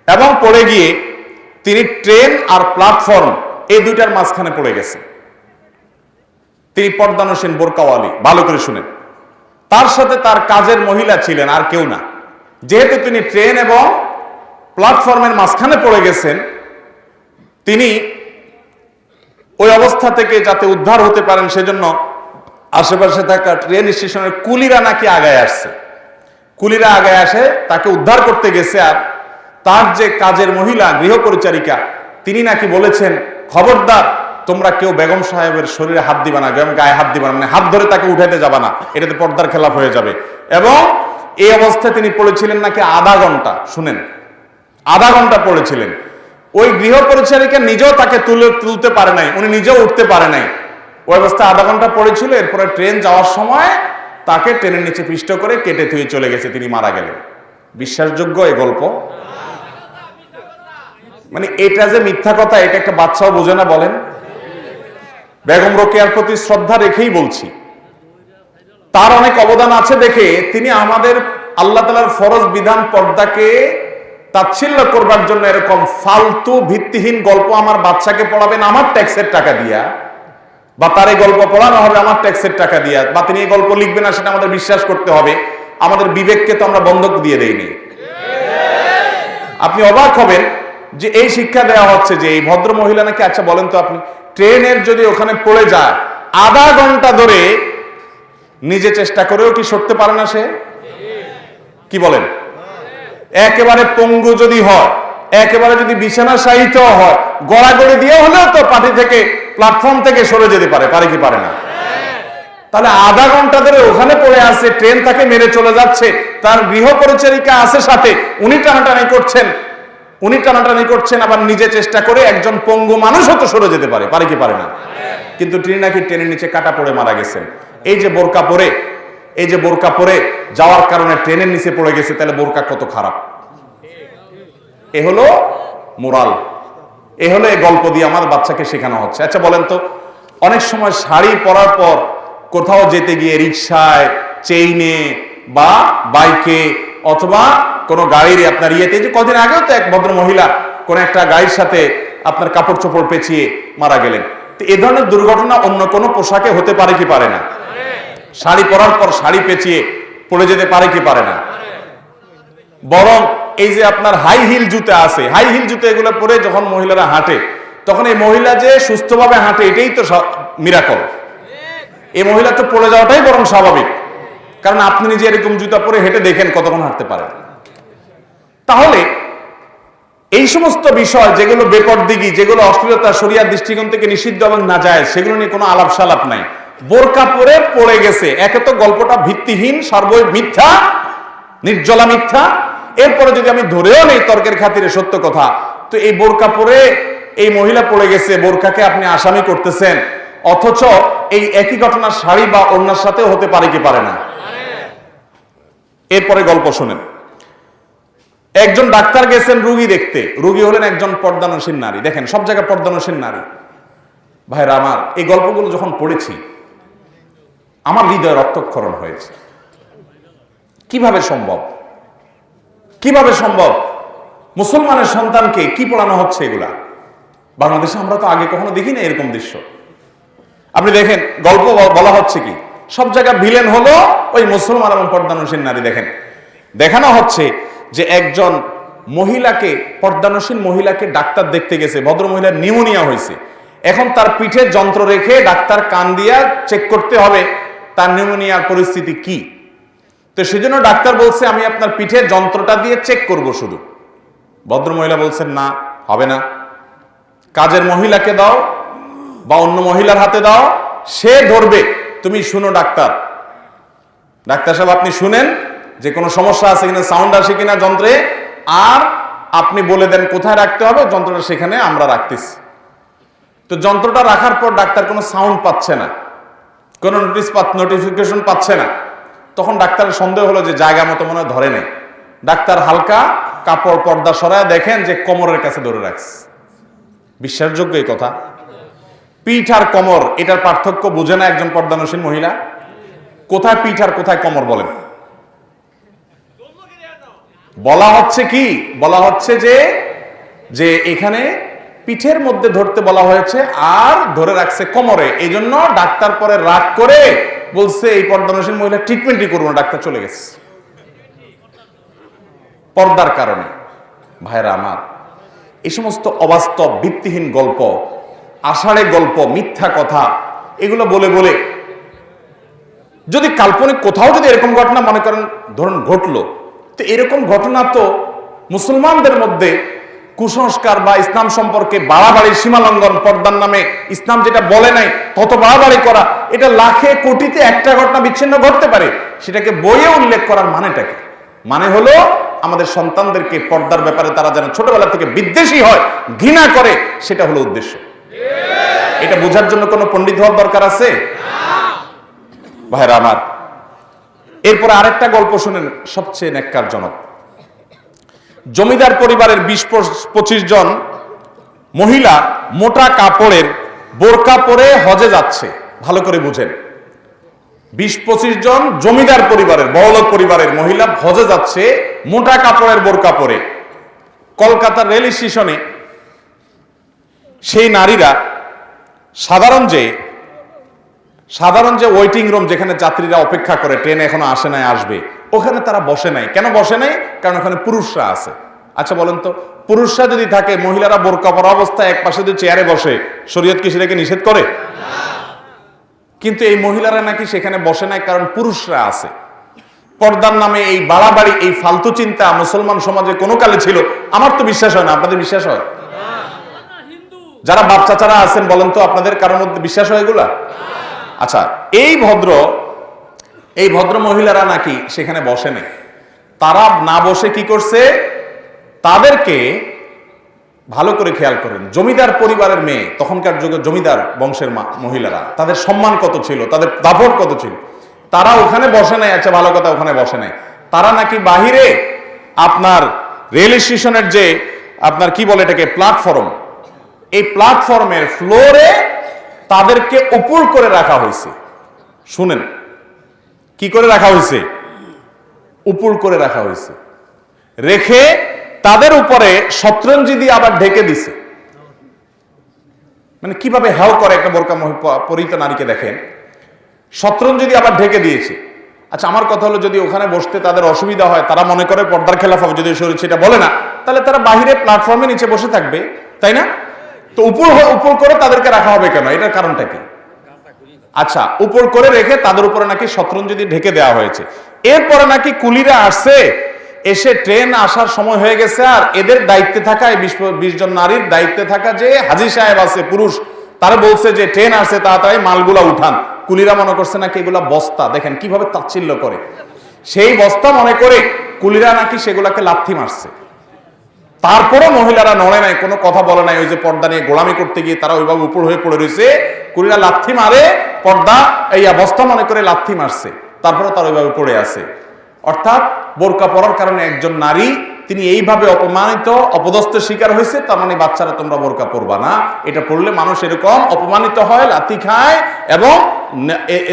এবং পড়ে গিয়ে তিনি ট্রেন আর প্ল্যাটফর্ম এই দুইটার মাঝখানে পড়ে গেছেন। তিনি পর্দানসীন বোরকাওয়ালি, ভালো করে শুনেন। তার সাথে তার কাজের মহিলা ছিলেন, আর কেউ না। যেহেতু তিনি ট্রেন এবং প্ল্যাটফর্মের মাঝখানে পড়ে গেছেন, তিনি ওই অবস্থা থেকে যাতে উদ্ধার হতে পারেন সেজন্য আশেপাশে থাকা ট্রেন স্টেশনের কুলিরা নাকি আগায় আসছে। কুলিরা আগায় আসে, তাকে উদ্ধার করতে গেছে, আর তার যে কাজের মহিলা গৃহ পরিচারিকা তিনি নাকি বলেছেন, খবরদার তোমরা কেউ বেগম সাহেবের শরীরে হাত দিবা না, বেগম গায়ে হাত দিবা না মানে হাত ধরে তাকে উঠাইতে যাবা না, এটাতে পর্দার খেলাফ হয়ে যাবে। এবং এই অবস্থায় তিনি পড়েছিলেন নাকি আধা ঘণ্টা, শুনেন, আধা ঘণ্টা পড়েছিলেন। ওই গৃহ পরিচারিকা নিজেও তাকে তুলে তুলতে পারে নাই, উনি নিজেও উঠতে পারে নাই। ওই অবস্থায় আধা ঘণ্টা পড়েছিল, এরপরে ট্রেন যাওয়ার সময় তাকে ট্রেনের নিচে পিষ্ট করে কেটে থুয়ে চলে গেছে, তিনি মারা গেলেন। বিশ্বাসযোগ্য এই গল্প? মানে এটা যে মিথ্যা কথা, এটা একটা বাচ্চাও বোঝে না, বলেন। বেগম রোকেয়ার প্রতি শ্রদ্ধা রেখেই বলছি। তার অনেক অবদান আছে দেখে তিনি আমাদের আল্লাহ তালার ফরজ বিধান পর্দাকে তাচ্ছিল্য করবার জন্য এরকম ফালতু ভিত্তিহীন গল্প আমার বাচ্চাকে পড়াবেন, আমার ট্যাক্সের টাকা দিয়া। বা তার এই গল্প পড়ানো হবে, আমার ট্যাক্সের টাকা দিয়া। বা তিনি এই গল্প লিখবে না, সেটা আমাদের বিশ্বাস করতে হবে। আমাদের বিবেককে তো আমরা বন্ধক দিয়ে দেইনি। আপনি অবাক হবেন যে এই শিক্ষা দেওয়া হচ্ছে যে এই ভদ্র মহিলা নাকি আচ্ছা বলেন তো আপনি ট্রেনের যদি ওখানে পড়ে যায়, আধা ঘণ্টা ধরে নিজে চেষ্টা করেও কি সরতে পারে না সে? কি বলেন? একেবারে পঙ্গু যদি হয়, একেবারে যদি বিছানা সাহিত্য হয়, গড়াগড়ি দিয়ে হলেও তো পার্টি থেকে প্ল্যাটফর্ম থেকে সরে যেতে পারে পারে কি পারে না? তাহলে আধা ঘণ্টা ধরে ওখানে পড়ে আছে, ট্রেন তাকে মেরে চলে যাচ্ছে, তার গৃহ পরিচারিকা আছে সাথে, উনি টানাটানি করছেন উনি টানাটানি করছেন, আবার নিজে চেষ্টা করে একজন পঙ্গু মানুষও তো সরে যেতে পারে পারে কি পারে না। কিন্তু তিনি নাকি ট্রেনের নিচে কাটা পড়ে মারা গেছেন। এই যে বোরকা পরে, এই যে বোরকা পরে যাওয়ার কারণে ট্রেনের নিচে পড়ে গেছে, তাহলে বোরকা কত খারাপ? এ হলো মোরাল। এ হলো এই গল্প দিয়ে আমার বাচ্চাকে শেখানো হচ্ছে। আচ্ছা বলেন তো, অনেক সময় শাড়ি পরার পর কোথাও যেতে গিয়ে রিক্সায় চেইনে বা বাইকে অথবা কোনো গাড়ির আপনার ইয়েতে যে কদিন আগেও তো এক ভদ্র মহিলা কোন একটা গাড়ির সাথে আপনার কাপড় চোপড় পেঁচিয়ে মারা গেলেন। তো এ ধরনের দুর্ঘটনা অন্য কোনো পোশাকে হতে পারে কি পারে না? শাড়ি পরার পর শাড়ি পেঁচিয়ে পড়ে যেতে পারে কি পারে না? বরং এই যে আপনার হাই হিল জুতা আছে হাই হিল জুতো এগুলো পরে যখন মহিলারা হাঁটে, তখন এই মহিলা যে সুস্থভাবে হাঁটে, এটাই তো মিরাকল এই মহিলা তো পড়ে যাওয়াটাই বরং স্বাভাবিক। কারণ আপনি নিজে এরকম জুতা পরে হেঁটে দেখেন কতক্ষণ হাঁটতে পারেন। তাহলে এই সমস্ত বিষয় যেগুলো বেপর দিঘি যেগুলো অশ্লীলতা, শরিয়ার দৃষ্টিকোণ থেকে নিষিদ্ধ এবং না যায়, সেগুলো নিয়ে কোনো আলাপ সালাপ নাই। বোরকা পরে পড়ে গেছে। একে তো গল্পটা ভিত্তিহীন সর্ব মিথ্যা, নির্জলা মিথ্যা। এরপরে যদি আমি ধরেও নেই তর্কের খাতিরে সত্য কথা, তো এই বোরকা পরে এই মহিলা পড়ে গেছে, বোরকাকে আপনি আসামি করতেছেন। অথচ এই একই ঘটনা শাড়ি বা অন্যার সাথেও হতে পারে কি পারে না? এরপরে গল্প শোনেন। একজন ডাক্তার গেছেন রুগী দেখতে। রুগী হলেন একজন পর্দানসীন নারী। দেখেন, সব জায়গায় পর্দানসীন নারী। ভাইরা, আমার এই গল্পগুলো যখন পড়েছি, আমার হৃদয় রক্তক্ষরণ হয়েছে। কীভাবে সম্ভব? কীভাবে সম্ভব? মুসলমানের সন্তানকে কি পড়ানো হচ্ছে এগুলা? বাংলাদেশে আমরা তো আগে কখনো দেখি না এরকম দৃশ্য। আপনি দেখেন, গল্প বলা হচ্ছে কি? সব জায়গায় ভিলেন হলো ওই মুসলমান এবং পর্দানসীন নারী, দেখেন। দেখানো হচ্ছে যে একজন মহিলাকে পর্দানসীন মহিলাকে ডাক্তার দেখতে গেছে, ভদ্র মহিলার নিউমোনিয়া হয়েছে। এখন তার পিঠে যন্ত্র রেখে ডাক্তার কান দিয়া চেক করতে হবে, তার নিউমোনিয়ার পরিস্থিতি কি? তো সেজন্য ডাক্তার বলছে, আমি আপনার পিঠে যন্ত্রটা দিয়ে চেক করব শুধু। ভদ্র মহিলা বলছেন, না, হবে না। কাজের মহিলাকে দাও বা অন্য মহিলার হাতে দাও, সে ধরবে। তুমি শুনো ডাক্তার। ডাক্তার সাহেব, আপনি শুনেন যে কোনো সমস্যা আছে কিনা সাউন্ড আসে কিনা যন্ত্রে, আর আপনি বলে দেন কোথায় রাখতে হবে, যন্ত্রটা সেখানে আমরা রাখতেছি। তো যন্ত্রটা রাখার পর ডাক্তার কোনো সাউন্ড পাচ্ছে না, কোনো নোটিস নোটিফিকেশন পাচ্ছে না। তখন ডাক্তারের সন্দেহ হলো যে জায়গা মতো মনে ধরে নেই। ডাক্তার হালকা কাপড় পর্দা সরায় দেখেন যে কোমরের কাছে ধরে রাখছে। বিশ্বাসযোগ্য এই কথা। পিঠ আর কোমর, এটার পার্থক্য বুঝে না একজন পর্দানসীন মহিলা। কোথায় পিঠ আর কোথায় কোমর বলেন? বলা হচ্ছে কি? বলা হচ্ছে যে যে এখানে পিঠের মধ্যে ধরতে বলা হয়েছে, আর ধরে রাখছে কোমরে। এই জন্য ডাক্তার পরে রাগ করে বলছে, এই পর্দানসীন মহিলা ট্রিটমেন্টই করব না, ডাক্তার চলে গেছে। পর্দার কারণে। ভাইরা আমার এই সমস্ত অবাস্তব, ভিত্তিহীন গল্প, আষাঢ়ে গল্প, মিথ্যা কথা, এগুলো বলে বলে যদি কাল্পনিক কোথাও যদি এরকম ঘটনা মনে করেন, ধরুন ঘটলো তো এরকম ঘটনা তো মুসলমানদের মধ্যে কুসংস্কার বা ইসলাম সম্পর্কে বাড়াবাড়ির সীমালঙ্ঘন, পর্দার নামে ইসলাম যেটা বলে নাই, তত বাড়াবাড়ি করা, এটা লাখে কোটিতে একটা ঘটনা বিচ্ছিন্ন ঘটতে পারে। সেটাকে বইয়ে উল্লেখ করার মানেটাকে মানে হলো আমাদের সন্তানদেরকে পর্দার ব্যাপারে তারা যেন ছোটবেলা থেকে বিদ্বেষী হয়, ঘৃণা করে, সেটা হলো উদ্দেশ্য। এটা বোঝার জন্য কোনো পণ্ডিত হওয়ার দরকার আছে? ভাইরা আমার এরপরে আরেকটা গল্প শুনেন সবচেয়ে ন্যাক্কারজনক। জমিদার পরিবারের বিশ পঁচিশ জন মহিলা মোটা কাপড়ের বোরকা পরে হজে যাচ্ছে। ভালো করে বুঝেন। বিশ পঁচিশ জন জমিদার পরিবারের, বড়লোক পরিবারের মহিলা হজে যাচ্ছে মোটা কাপড়ের বোরকা পরে। কলকাতার রেল স্টেশনে সেই নারীরা সাধারণ যে সাধারণ যে ওয়েটিং রুম যেখানে যাত্রীরা অপেক্ষা করে ট্রেন এখনও আসে নাই আসবে ওখানে তারা বসে নাই। কেন বসে নাই? কারণ ওখানে পুরুষরা আছে। আচ্ছা বলেন তো পুরুষরা যদি থাকে মহিলারা বোরকা পরা অবস্থায় এক পাশে যদি চেয়ারে বসে শরীয়ত কি সেটাকে নিষেধ করে? কিন্তু এই মহিলারা নাকি সেখানে বসে নাই কারণ পুরুষরা আছে। পর্দার নামে এই বাড়াবাড়ি এই ফালতু চিন্তা মুসলমান সমাজে কোনো কালে ছিল। আমার তো বিশ্বাস হয় না আপনাদের বিশ্বাস হয়? যারা বাচ্চা চাচারা আছেন বলেন তো আপনাদের কারোর মধ্যে বিশ্বাস হয় এগুলা? আচ্ছা এই ভদ্র এই ভদ্র মহিলারা নাকি সেখানে বসে নেই তারা না বসে কি করছে? তাদেরকে ভালো করে খেয়াল করেন। জমিদার পরিবারের মেয়ে, তখনকার যুগে জমিদার বংশের মহিলারা, তাদের সম্মান কত ছিল? তাদের দাপট কত ছিল? তারা ওখানে বসে নাই আচ্ছা ভালো কথা, ওখানে বসে নাই। তারা নাকি বাহিরে আপনার রেল স্টেশনের যে, আপনার কি বলে এটাকে প্ল্যাটফর্ম এই প্ল্যাটফর্মের ফ্লোরে তাদেরকে উপর করে রাখা হয়েছে। শুনেন, কি করে রাখা হয়েছে? উপর করে রাখা হয়েছে। রেখে তাদের উপরে শতরঞ্জি দিয়ে আবার ঢেকে দিছে। মানে কীভাবে হেও করে একটা বোরকা পরিহিত নারীকে দেখেন? শতরঞ্জি দিয়ে আবার ঢেকে দিয়েছে। আচ্ছা আমার কথা হলো যদি ওখানে বসতে তাদের অসুবিধা হয়, তারা মনে করে পর্দার খেলাফ যদি সেটা বলে না, তাহলে তারা বাহিরে প্ল্যাটফর্মে নিচে বসে থাকবে, তাই না? তো উপর উপর করে তাদেরকে রাখা হবে কেন? এটার কারণটা কি? আচ্ছা উপর করে রেখে তাদের উপরে নাকি শতরঞ্জি দিয়ে ঢেকে দেওয়া হয়েছে। এরপরে নাকি কুলিরা আসছে, এসে ট্রেন আসার সময় হয়ে গেছে আর এদের দায়িত্বে থাকা, এই বিশ জন নারীর দায়িত্বে থাকা যে হাজি সাহেব আছে, পুরুষ, তারা বলছে যে ট্রেন আসছে, তাড়াতাড়ি মালগুলা উঠান। কুলিরা মনে করছে নাকি এগুলা বস্তা, দেখেন কীভাবে তাচ্ছিল্য করে। সেই বস্তা মনে করে কুলিরা নাকি সেগুলাকে লাথি মারছে। তারপরও মহিলারা নড়ে নাই, কোনো কথা বলে নাই, ওই যে পর্দা নিয়ে গোলামি করতে গিয়ে তারা ওইভাবে উপর হয়ে পড়ে রয়েছে। কুড়িরা লাথি মারে, পর্দা, এই অবস্থা মনে করে লাথি মারছে তারপরে তারা ওইভাবে পড়ে আছে। অর্থাৎ বোরকা পরার কারণে একজন নারী, তিনি এইভাবে অপমানিত, অপদস্থের শিকার হয়েছে, তার মানে বাচ্চারা তোমরা বোরকা পরবা না। এটা পড়লে মানুষ এরকম অপমানিত হয়, লাথি খায় এবং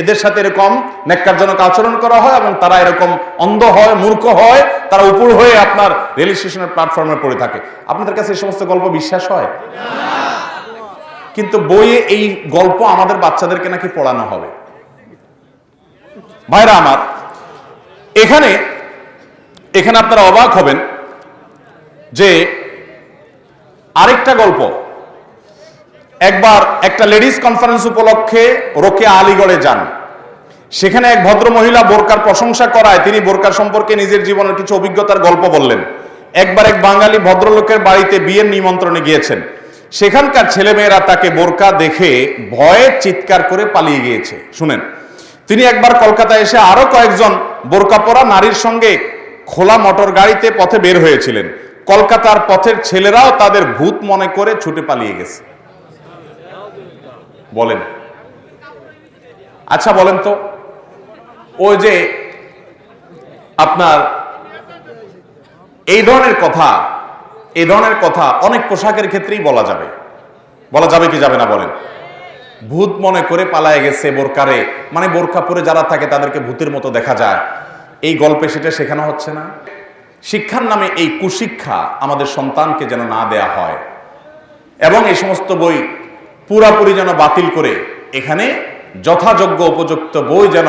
এদের সাথে এরকম নেককারজনক আচরণ করা হয় এবং তারা এরকম অন্ধ হয়, মূর্খ হয়, তারা উপর হয়ে আপনার রেল স্টেশনের প্ল্যাটফর্মে পড়ে থাকে। আপনাদের কাছে এই সমস্ত গল্প বিশ্বাস হয়? কিন্তু বইয়ে এই গল্প আমাদের বাচ্চাদেরকে নাকি পড়ানো হবে। ভাইরা আমার এখানে এখানে আপনারা অবাক হবেন যে আরেকটা গল্প। একবার একটা লেডিস কনফারেন্স উপলক্ষে রোকে আলিগড়ে যান। সেখানে এক ভদ্র মহিলা বোরকার প্রশংসা করায় তিনি বোরকার সম্পর্কে নিজের জীবনের কিছু অভিজ্ঞতার গল্প বললেন। একবার এক বাঙালি ভদ্রলোকের বাড়িতে বিয়ের নিমন্ত্রণে গিয়েছেন। সেখানকার ছেলেমেয়েরা তাকে বোরকা দেখে ভয়ে চিৎকার করে পালিয়ে গিয়েছে। শুনেন তিনি একবার কলকাতায় এসে আরও কয়েকজন বোরকা পরা নারীর সঙ্গে খোলা মোটর গাড়িতে পথে বের হয়েছিলেন। কলকাতার পথের ছেলেরাও তাদের ভূত মনে করে ছুটে পালিয়ে গেছে। বলেন। আচ্ছা বলেন তো। ওই যে আপনার এই ধরনের কথা, এই ধরনের কথা অনেক পোশাকের ক্ষেত্রেই বলা যাবে। বলা যাবে কি যাবে না বলেন। ভূত মনে করে পালায় গেছে বোরকারে। মানে বোরকা পরে যারা থাকে তাদেরকে ভূতের মতো দেখা যায়। এই গল্পে সেটা শেখানো হচ্ছে না। শিক্ষার নামে এই কুশিক্ষা আমাদের সন্তানকে যেন না দেয়া হয়। এবং এই সমস্ত বই পুরাপুরি যেন বাতিল করে, এখানে যথাযোগ্য উপযুক্ত বই যেন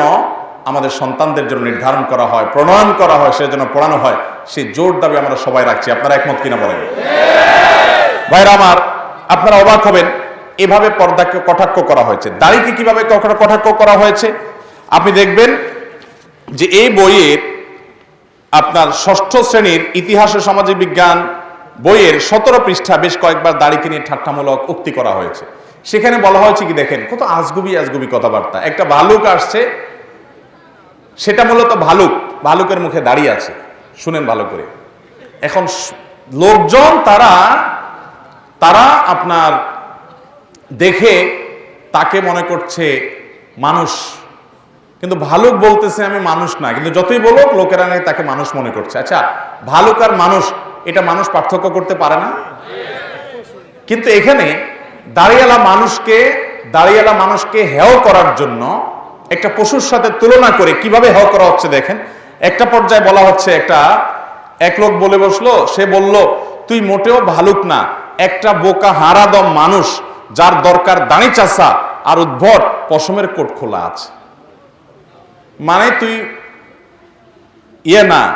আমাদের সন্তানদের জন্য নির্ধারণ করা হয়, প্রণয়ন করা হয় সে যেন পড়ানো হয় সেই জোর দাবি আমরা সবাই রাখছি। আপনারা একমত কিনা বলেন? ভাইরা আমার, আপনারা অবাক হবেন এভাবে পর্দাকে কটাক্ষ করা হয়েছে। দাড়িকে কীভাবে কটাক্ষ করা হয়েছে? আপনি দেখবেন যে এই বইয়ের আপনার ষষ্ঠ শ্রেণির ইতিহাস ও সামাজিক বিজ্ঞান বইয়ের সতেরো পৃষ্ঠা বেশ কয়েকবার দাড়িকে নিয়ে ঠাট্টামূলক উক্তি করা হয়েছে। সেখানে বলা হয়েছে কি দেখেন, কত আজগুবি আজগুবি কথাবার্তা। একটা ভালুক আসছে, সেটা মূলত ভালুক, ভালুকের মুখে দাঁড়িয়ে আছে। শুনেন ভালো করে। এখন লোকজন, তারা তারা আপনার দেখে তাকে মনে করছে মানুষ। কিন্তু ভালুক বলতেছে আমি মানুষ না, কিন্তু যতই বলুক লোকেরা নাকি তাকে মানুষ মনে করছে। আচ্ছা ভালুক আর মানুষ, এটা মানুষ পার্থক্য করতে পারে না? কিন্তু এখানে দাঁড়িয়ালা মানুষকে দাঁড়িয়ালা মানুষকে হেয় করার জন্য একটা পশুর সাথে তুলনা করে কীভাবে হেয় করা হচ্ছে দেখেন। একটা পর্যায়ে বলা হচ্ছে একটা, এক লোক বলে বসল, সে বলল, তুই মোটেও ভালুক না, একটা বোকা হারাদম মানুষ যার দরকার দাঁড়ি চাষা আর উদ্ভট পশমের কোট খোলা আছে। মানে তুই ইয়ে না,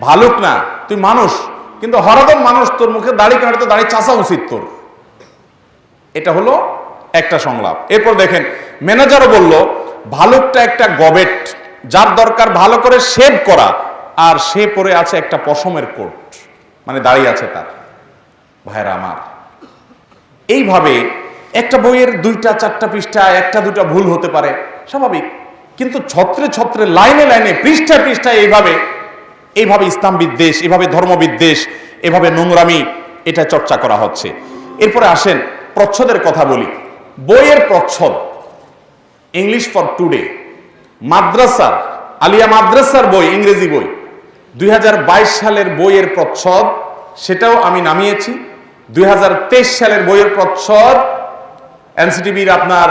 ভালুক না, তুই মানুষ, কিন্তু হরদম মানুষ, তোর মুখে দাড়ি কাটতে দাড়ি চাষা উচিত তোর। এটা হলো একটা সংলাপ। এরপর দেখেন, ম্যানেজারও বলল, ভালুকটা একটা গবেট, যার দরকার ভালো করে শেভ করা, আর সে পরে আছে একটা পশমের কোট মানে দাঁড়িয়ে আছে তার। ভাইরা আমার। এইভাবে একটা বইয়ের দুইটা, চারটা পৃষ্ঠা, একটা দুটা ভুল হতে পারে, স্বাভাবিক। কিন্তু ছত্রে ছত্রে, লাইনে লাইনে পৃষ্ঠায় পৃষ্ঠায় এইভাবে এইভাবে ইসলাম বিদ্বেষ এভাবে ধর্ম বিদ্বেষ এভাবে নোংরামি, এটা চর্চা করা হচ্ছে। এরপরে আসেন প্রচ্ছদের কথা বলি। বইয়ের প্রচ্ছদ ইংলিশ ফর টুডে মাদ্রাসার, আলিয়া মাদ্রাসার বই, ইংরেজি বই। দুই হাজার বাইশ সালের বইয়ের প্রচ্ছদ, সেটাও আমি নামিয়েছি। দুই হাজার তেইশ সালের বইয়ের প্রচ্ছদ এনসিটিভির আপনার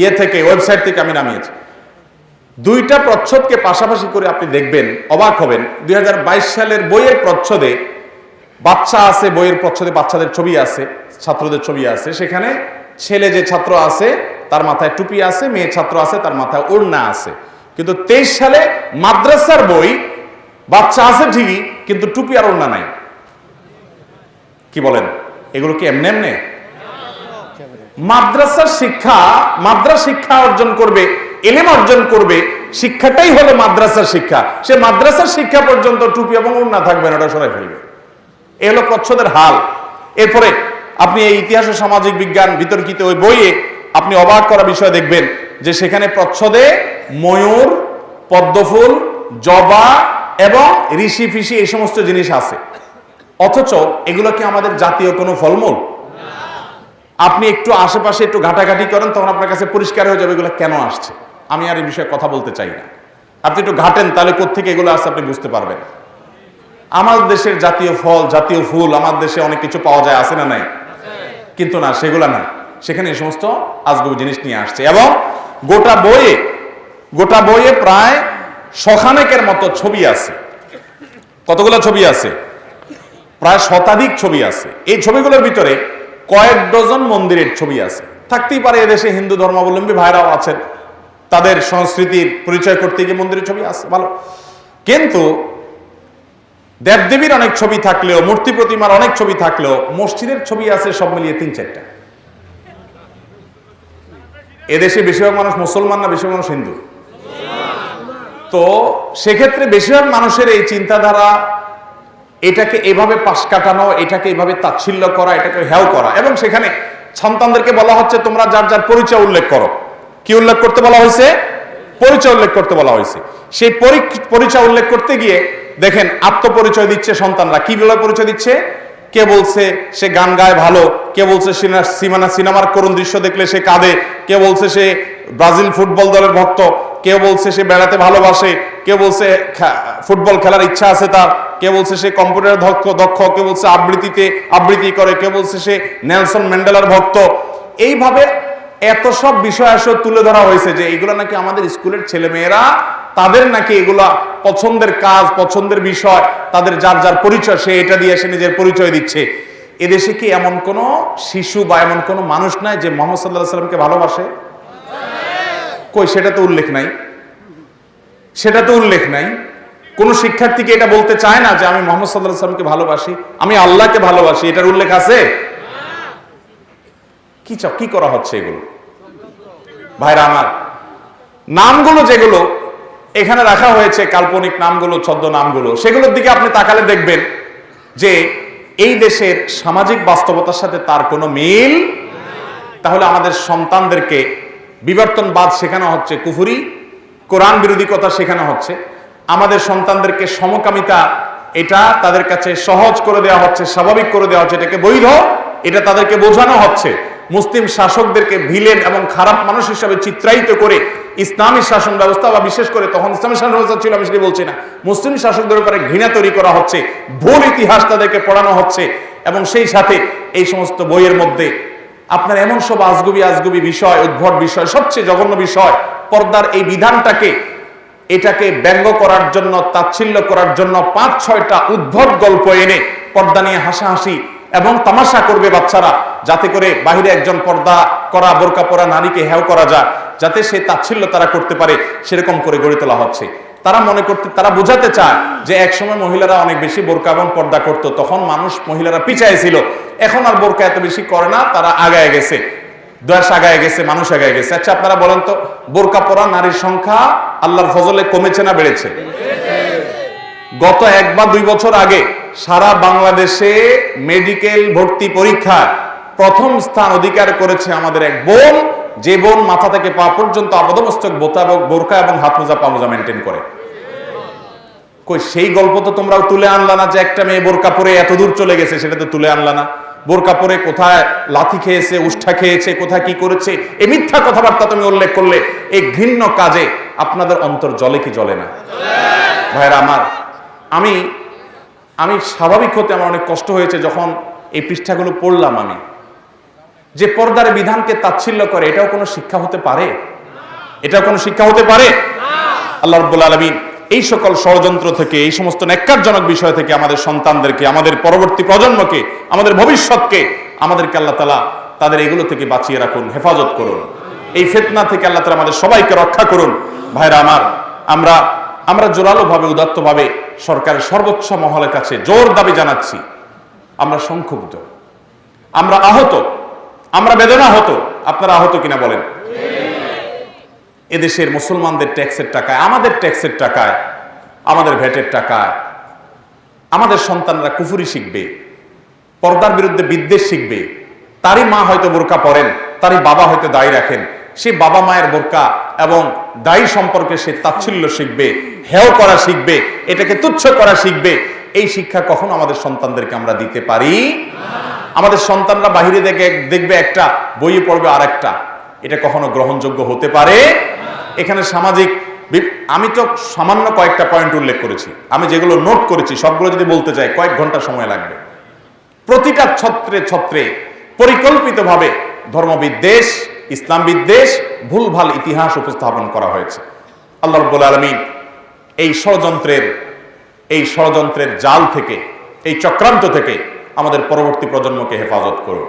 ইয়ে থেকে, ওয়েবসাইট থেকে আমি নামিয়েছি। দুইটা প্রচ্ছদকে পাশাপাশি করে আপনি দেখবেন, অবাক হবেন, দুই হাজার বাইশ সালের বইয়ের প্রচ্ছদে বাচ্চা আছে, বইয়ের প্রচ্ছদে বাচ্চাদের ছবি আছে, ছাত্রদের ছবি আছে, সেখানে ছেলে যে ছাত্র আছে, তার মাথায় টুপি আছে, মেয়ে ছাত্র আছে, তার মাথায় ওড়না আছে। কিন্তু তেইশ সালে মাদ্রাসার বই, বাচ্চা আছে ঠিকই, কিন্তু টুপি আর ওড়না নাই। কি বলেন? এগুলো কি এমনি এমনি? মাদ্রাসার শিক্ষা, মাদ্রাসা শিক্ষা অর্জন করবে, এলেম অর্জন করবে, শিক্ষাটাই হলো মাদ্রাসার শিক্ষা। সে মাদ্রাসার শিক্ষা পর্যন্ত টুপি এবং ওড়না থাকবে না, ওটা সরাই ফেলবে। এ হলো প্রচ্ছদের হাল। এরপরে আপনি এই ইতিহাস ও সামাজিক বিজ্ঞান বিতর্কিত ওই বইয়ে আপনি অবাক করা বিষয় দেখবেন যে সেখানে প্রচ্ছদে ময়ূর, পদ্মফুল, জবা এবং ঋষি ফিসি এই সমস্ত জিনিস আছে। অথচ এগুলো কি আমাদের জাতীয় কোনো ফলমূল? আপনি একটু আশেপাশে একটু ঘাটাঘাটি করেন, তখন আপনার কাছে পরিষ্কার হয়ে যাবে এগুলো কেন আসছে? আমি আর এই বিষয়ে কথা বলতে চাই না। আপনি একটু ঘাটেন, তাহলে কোথেকে এগুলো আসছে আপনি বুঝতে পারবেন। আমার দেশের জাতীয় ফল, জাতীয় ফুল, আমার দেশে অনেক কিছু পাওয়া যায়, আছে না নাই? কিন্তু না, সেগুলা না। সেখানে এই সমস্ত আজগবি জিনিস নিয়ে আসছে। এবং গোটা বইয়ে গোটা বইয়ে প্রায় শখানেকের মতো ছবি আছে। কতগুলো ছবি আছে? প্রায় শতাধিক ছবি আছে। এই ছবিগুলোর ভিতরে কয়েক ডজন মন্দিরের ছবি আছে। থাকতেই পারে এদেশে হিন্দু ধর্মাবলম্বী ভাইরাও আছেন। তাদের সংস্কৃতির পরিচয় করতে গিয়ে মন্দিরের ছবি আছে, ভালো। কিন্তু দেবদেবীর অনেক ছবি থাকলেও, মূর্তি প্রতিমার অনেক ছবি থাকলেও, মসজিদের ছবি আছে সব মিলিয়ে তিন চারটা। এদেশে বেশিরভাগ মানুষ মুসলমান না বেশিরভাগ মানুষ হিন্দু? তো সেক্ষেত্রে বেশিরভাগ মানুষের এই চিন্তাধারা এটাকে এভাবে পাশ কাটানো, এটাকে এভাবে তাচ্ছিল্য করা, এটাকে হ্যাও করা। এবং সেখানে সন্তানদেরকে বলা হচ্ছে, তোমরা যার যার পরিচয় উল্লেখ করো। কি উল্লেখ করতে বলা হয়েছে? পরিচয় উল্লেখ করতে বলা হয়েছে। সেই পরি- পরিচয় উল্লেখ করতে গিয়ে দেখেন আত্মপরিচয় দিচ্ছে সন্তানরা। কি বলে পরিচয় দিচ্ছে? কে বলছে, সে গান গায় ভালো। কে বলছে সিনেমা সিনেমার করুণ দৃশ্য দেখলে সে কাঁদে। কে বলছে, সে ব্রাজিল ফুটবল দলের ভক্ত। কেউ বলছে সে বেড়াতে ভালোবাসে, কেউ বলছে ফুটবল খেলার ইচ্ছা আছে তার, কেউ বলছে সে কম্পিউটার দক্ষ দক্ষ, কেউ বলছে আবৃত্তিতে, আবৃত্তি করে, কেউ বলছে সে নেলসন ম্যান্ডেলার ভক্ত। এইভাবে এত সব বিষয় আসলে তুলে ধরা হয়েছে যে এগুলো নাকি আমাদের স্কুলের ছেলে মেয়েরা তাদের নাকি এগুলা পছন্দের কাজ, পছন্দের বিষয়, তাদের যার যার পরিচয়, সে এটা দিয়ে সে নিজের পরিচয় দিচ্ছে। এদেশে কি এমন কোন শিশু বা এমন কোন মানুষ নাই যে মোহাম্মদ সাল্লাহ সাল্লামকে ভালোবাসে? কই, সেটা তো উল্লেখ নাই। সেটা তো উল্লেখ নাই। কোন শিক্ষার্থীকে এটা বলতে চায় না যে আমি মোহাম্মদ সাল্লাহ সাল্লামকে ভালোবাসি, আমি আল্লাহকে ভালোবাসি, এটার উল্লেখ আছে? কি চাও, কি করা হচ্ছে এগুলো? ভাইরা আমার, নামগুলো যেগুলো এখানে রাখা হয়েছে, কাল্পনিক নামগুলো, ছদ্ম নামগুলো, সেগুলোর দিকে আপনি তাকালে দেখবেন যে এই দেশের সামাজিক বাস্তবতার সাথে তার কোনো মিল তাহলে আমাদের সন্তানদেরকে বিবর্তনবাদ শেখানো হচ্ছে কুফুরি, কোরআন বিরোধী কথা শেখানো হচ্ছে। আমাদের সন্তানদেরকে সমকামিতা, এটা তাদের কাছে সহজ করে দেওয়া হচ্ছে, স্বাভাবিক করে দেওয়া হচ্ছে, এটাকে বৈধ, এটা তাদেরকে বোঝানো হচ্ছে। মুসলিম শাসকদেরকে ভিলেন এবং খারাপ মানুষ হিসাবে চিত্রায়িত করে ইসলামী শাসন ব্যবস্থা, বা বিশেষ করে তখন ইসলামী শাসন ব্যবস্থা ছিল, আমি সেটা বলছি না। মুসলিম শাসকদের উপরে ঘৃণা তৈরি করা হচ্ছে, ভুল ইতিহাস তাদেরকে পড়ানো হচ্ছে, এবং সেই সাথে এই সমস্ত বইয়ের মধ্যে আপনার এমন সব আজগুবি আজগুবি বিষয়, উদ্ভট বিষয়, সবচেয়ে জঘন্য বিষয়, পর্দার এই বিধানটাকে, এটাকে ব্যঙ্গ করার জন্য, তাচ্ছিল্য করার জন্য পাঁচ, ছয়টা উদ্ভট গল্প এনে পর্দা নিয়ে হাসাহাসি এবং তামাশা করবে বাচ্চারা, যাতে করে বাহিরে একজন পর্দা করা, বোরকা পরা নারীকে হেও করা যায়, যাতে সে তাচ্ছিল্য তারা করতে পারে, সেরকম করে গড়ে তোলা হচ্ছে। তারা মনে করতে, তারা বোঝাতে চায় যে একসময় মহিলারা অনেক বেশি বোরকা এবং পর্দা করত, তখন মানুষ মহিলারা পিছায় ছিল। এখন আর বোরকা এত বেশি করে না, তারা আগায় গেছে। দশ আগায় গেছে, মানুষ আগায় গেছে। আচ্ছা আপনারা বলেন তো, বোরকা পরা নারীর সংখ্যা আল্লাহর ফজলে কমেছে না বেড়েছে? গত এক বা দুই বছর আগে সারা বাংলাদেশে মেডিকেল ভর্তি পরীক্ষায় প্রথম স্থান অধিকার করেছে আমাদের এক বোন যে বোন মাথা থেকে পা পর্যন্ত আপাদমস্তক, বোতা এবং বোরকা এবং হাত মোজা, পা মোজা মেনটেন করে। কই, সেই গল্প তো তোমরাও তুলে আনলা না যে একটা মেয়ে বোরকা পরে এত দূর চলে গেছে, সেটা তো তুলে আনলা না। বোরকা পরে কোথায় লাথি খেয়েছে, উষ্ঠা খেয়েছে, কোথায় কি করেছে এই মিথ্যা কথাবার্তা তুমি উল্লেখ করলে এই ঘৃণ্য কাজে আপনাদের অন্তর জলে কি জলে না? ভাইরা আমার, আমি আমি স্বাভাবিক হতে আমার অনেক কষ্ট হয়েছে যখন এই পৃষ্ঠাগুলো পড়লাম আমি। যে পর্দার বিধানকে তাচ্ছিল্য করে, এটাও কোনো শিক্ষা হতে পারে? এটাও কোনো শিক্ষা হতে পারে? আল্লাহ রব্বুল আলমিন এই সকল ষড়যন্ত্র থেকে, এই সমস্ত ন্যাক্কারজনক বিষয় থেকে আমাদের সন্তানদেরকে, আমাদের পরবর্তী প্রজন্মকে, আমাদের ভবিষ্যৎকে, আমাদেরকে আল্লাহ তালা তাদের এগুলো থেকে বাঁচিয়ে রাখুন, হেফাজত করুন। এই ফেতনা থেকে আল্লাহ তালা আমাদের সবাইকে রক্ষা করুন। ভাইরা আমার, আমরা আমরা জোরালোভাবে, উদাত্তভাবে সরকারের সর্বোচ্চ মহলের কাছে জোর দাবি জানাচ্ছি। আমরা সংক্ষুব্ধ। আমরা আহত। আমরা বেদনা হতো আপনারা আহত কিনা বলেন। এদেশের মুসলমানদের ট্যাক্সের টাকায়, আমাদের ট্যাক্সের টাকায়, আমাদের ভ্যাটের টাকায়, আমাদের সন্তানরা কুফুরি শিখবে, পর্দার বিরুদ্ধে বিদ্বেষ শিখবে। তারই মা হয়তো বোরকা পরেন, তারই বাবা হয়তো দায়ী রাখেন। সে বাবা মায়ের বোরকা এবং দায়ী সম্পর্কে সে তাচ্ছিল্য শিখবে, হেয় করা শিখবে, এটাকে তুচ্ছ করা শিখবে। এই শিক্ষা কখনো আমাদের সন্তানদেরকে আমরা দিতে পারি আমাদের সন্তানরা বাহিরে দেখে দেখবে একটা, বইয়ে পড়বে আর একটা এটা কখনো গ্রহণযোগ্য হতে পারে? এখানে সামাজিক আমি তো সামান্য কয়েকটা পয়েন্ট উল্লেখ করেছি। আমি যেগুলো নোট করেছি, সবগুলো যদি বলতে চাই, কয়েক ঘণ্টা সময় লাগবে। প্রতিটা ছত্রে ছত্রে পরিকল্পিতভাবে ধর্মবিদ্বেষ, ইসলাম বিদ্বেষ, ভুলভাল ইতিহাস উপস্থাপন করা হয়েছে। আল্লাহ রব্বুল আলমিন এই ষড়যন্ত্রের এই ষড়যন্ত্রের জাল থেকে, এই চক্রান্ত থেকে আমাদের পরবর্তী প্রজন্মকে হেফাজত করুন।